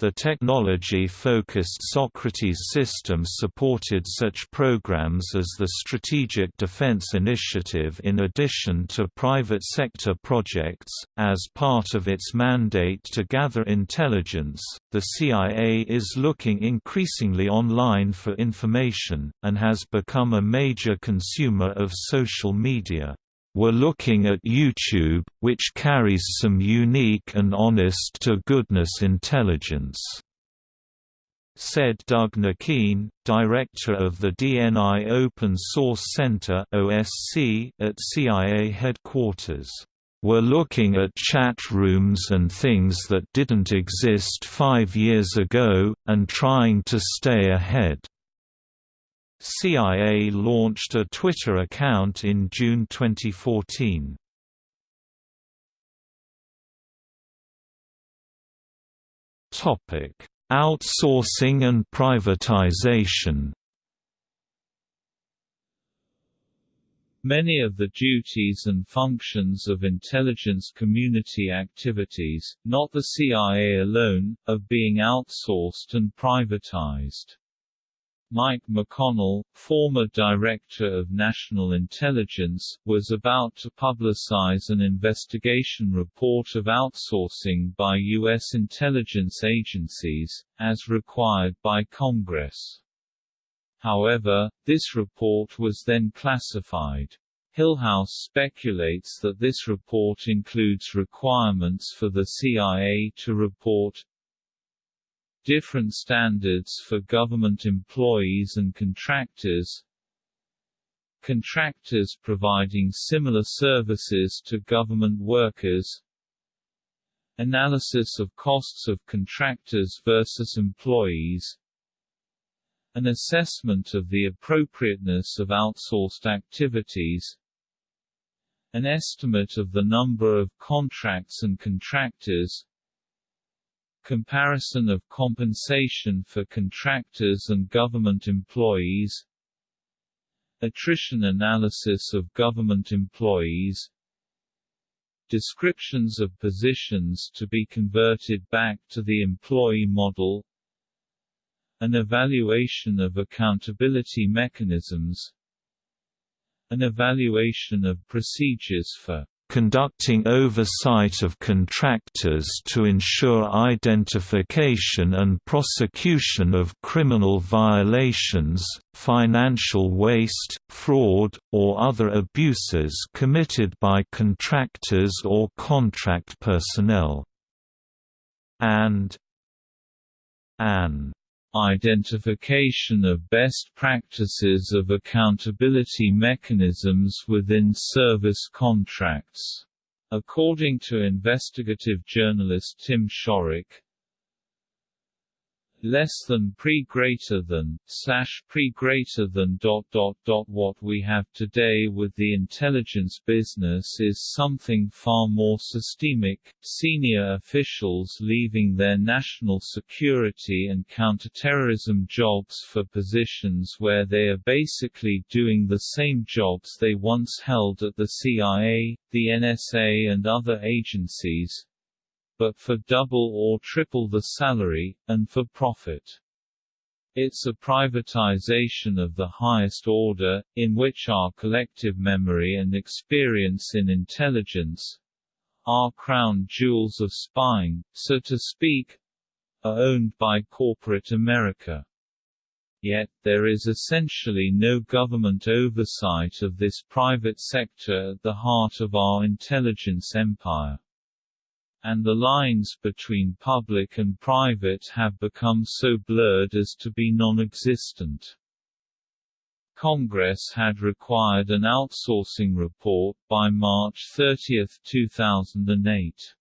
The technology-focused Socrates system supported such programs as the Strategic Defense Initiative in addition to private sector projects. As part of its mandate to gather intelligence, the CIA is looking increasingly online for information, and has become a major consumer of social media. We're looking at YouTube, which carries some unique and honest-to-goodness intelligence," said Doug Naquin, director of the DNI Open Source Center at CIA headquarters. We're looking at chat rooms and things that didn't exist five years ago, and trying to stay ahead. CIA launched a Twitter account in June 2014. Topic: Outsourcing and privatization. Many of the duties and functions of intelligence community activities, not the CIA alone, are being outsourced and privatized. Mike McConnell, former Director of National Intelligence, was about to publicize an investigation report of outsourcing by U.S. intelligence agencies, as required by Congress. However, this report was then classified. Hillhouse speculates that this report includes requirements for the CIA to report different standards for government employees and contractors. Contractors providing similar services to government workers. Analysis of costs of contractors versus employees. An assessment of the appropriateness of outsourced activities. An estimate of the number of contracts and contractors Comparison of compensation for contractors and government employees. Attrition analysis of government employees. Descriptions of positions to be converted back to the employee model. An evaluation of accountability mechanisms. An evaluation of procedures for conducting oversight of contractors to ensure identification and prosecution of criminal violations, financial waste, fraud, or other abuses committed by contractors or contract personnel. And an Identification of best practices of accountability mechanisms within service contracts. According to investigative journalist Tim Shorrock, less than pre greater than slash pre greater than dot dot dot what we have today with the intelligence business is something far more systemic senior officials leaving their national security and counterterrorism jobs for positions where they are basically doing the same jobs they once held at the CIA, the NSA and other agencies, but for double or triple the salary, and for profit. It's a privatization of the highest order, in which our collective memory and experience in intelligence our crown jewels of spying, so to speak are owned by corporate America. Yet, there is essentially no government oversight of this private sector at the heart of our intelligence empire and the lines between public and private have become so blurred as to be non-existent. Congress had required an outsourcing report by March 30, 2008.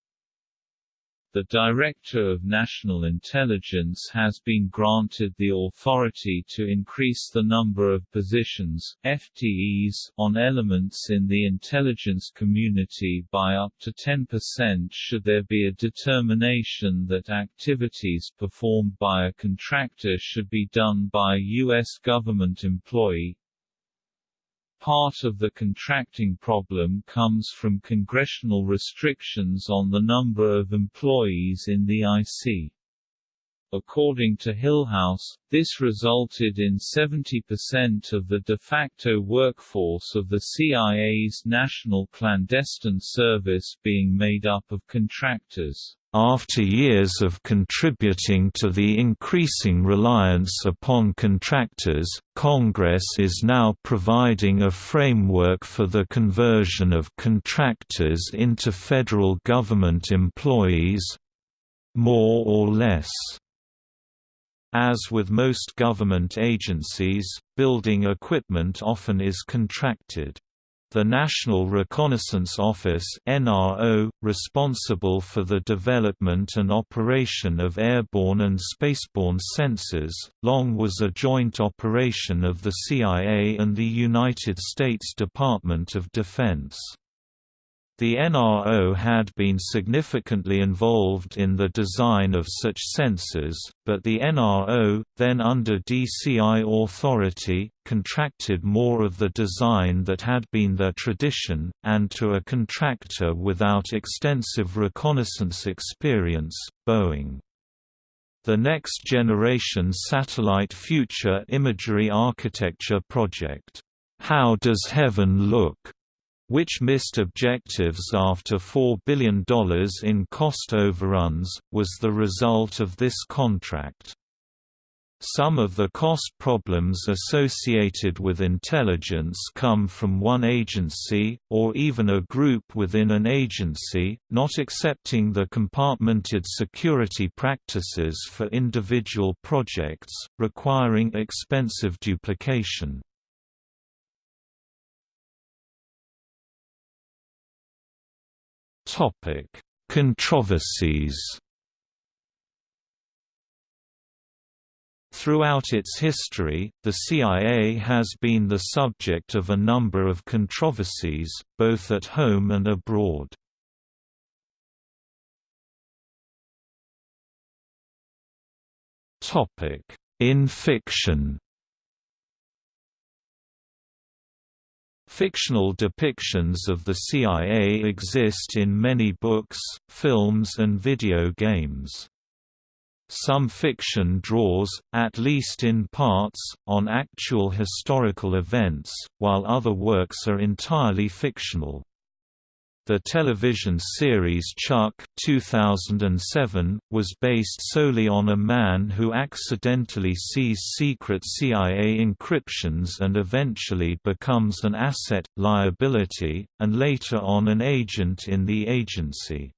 The Director of National Intelligence has been granted the authority to increase the number of positions FTEs on elements in the intelligence community by up to 10% should there be a determination that activities performed by a contractor should be done by a U.S. government employee, Part of the contracting problem comes from congressional restrictions on the number of employees in the IC. According to Hillhouse, this resulted in 70% of the de facto workforce of the CIA's National Clandestine Service being made up of contractors. After years of contributing to the increasing reliance upon contractors, Congress is now providing a framework for the conversion of contractors into federal government employees—more or less. As with most government agencies, building equipment often is contracted. the National Reconnaissance Office (NRO), responsible for the development and operation of airborne and spaceborne sensors, long was a joint operation of the CIA and the United States Department of Defense. The NRO had been significantly involved in the design of such sensors, but the NRO, then under DCI authority, contracted more of the design that had been their tradition, and to a contractor without extensive reconnaissance experience, Boeing. The Next Generation Satellite Future Imagery Architecture Project, How Does Heaven Look? Which missed objectives after $4 billion in cost overruns, was the result of this contract. Some of the cost problems associated with intelligence come from one agency, or even a group within an agency, not accepting the compartmented security practices for individual projects, requiring expensive duplication. Topic: Controversies. Throughout its history, the CIA has been the subject of a number of controversies, both at home and abroad. In fiction Fictional depictions of the CIA exist in many books, films and video games. Some fiction draws, at least in parts, on actual historical events, while other works are entirely fictional. The television series Chuck 2007, was based solely on a man who accidentally sees secret CIA encryptions and eventually becomes an asset, liability, and later on an agent in the agency.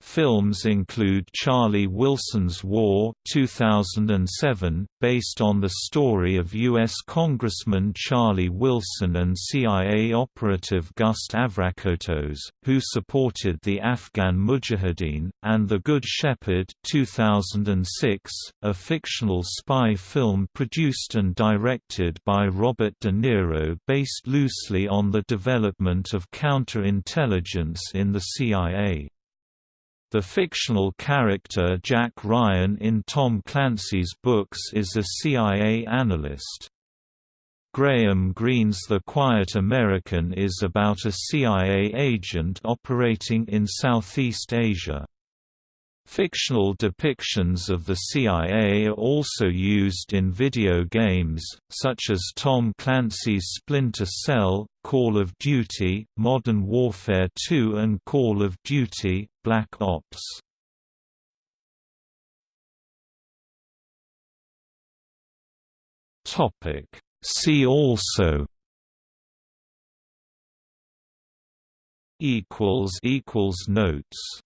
Films include Charlie Wilson's War 2007, based on the story of U.S. Congressman Charlie Wilson and CIA operative Gust Avrakotos, who supported the Afghan Mujahideen, and The Good Shepherd 2006, a fictional spy film produced and directed by Robert De Niro based loosely on the development of counterintelligence in the CIA. The fictional character Jack Ryan in Tom Clancy's books is a CIA analyst. Graham Greene's The Quiet American is about a CIA agent operating in Southeast Asia. Fictional depictions of the CIA are also used in video games, such as Tom Clancy's Splinter Cell, Call of Duty, Modern Warfare 2 and Call of Duty, Black Ops. See also Notes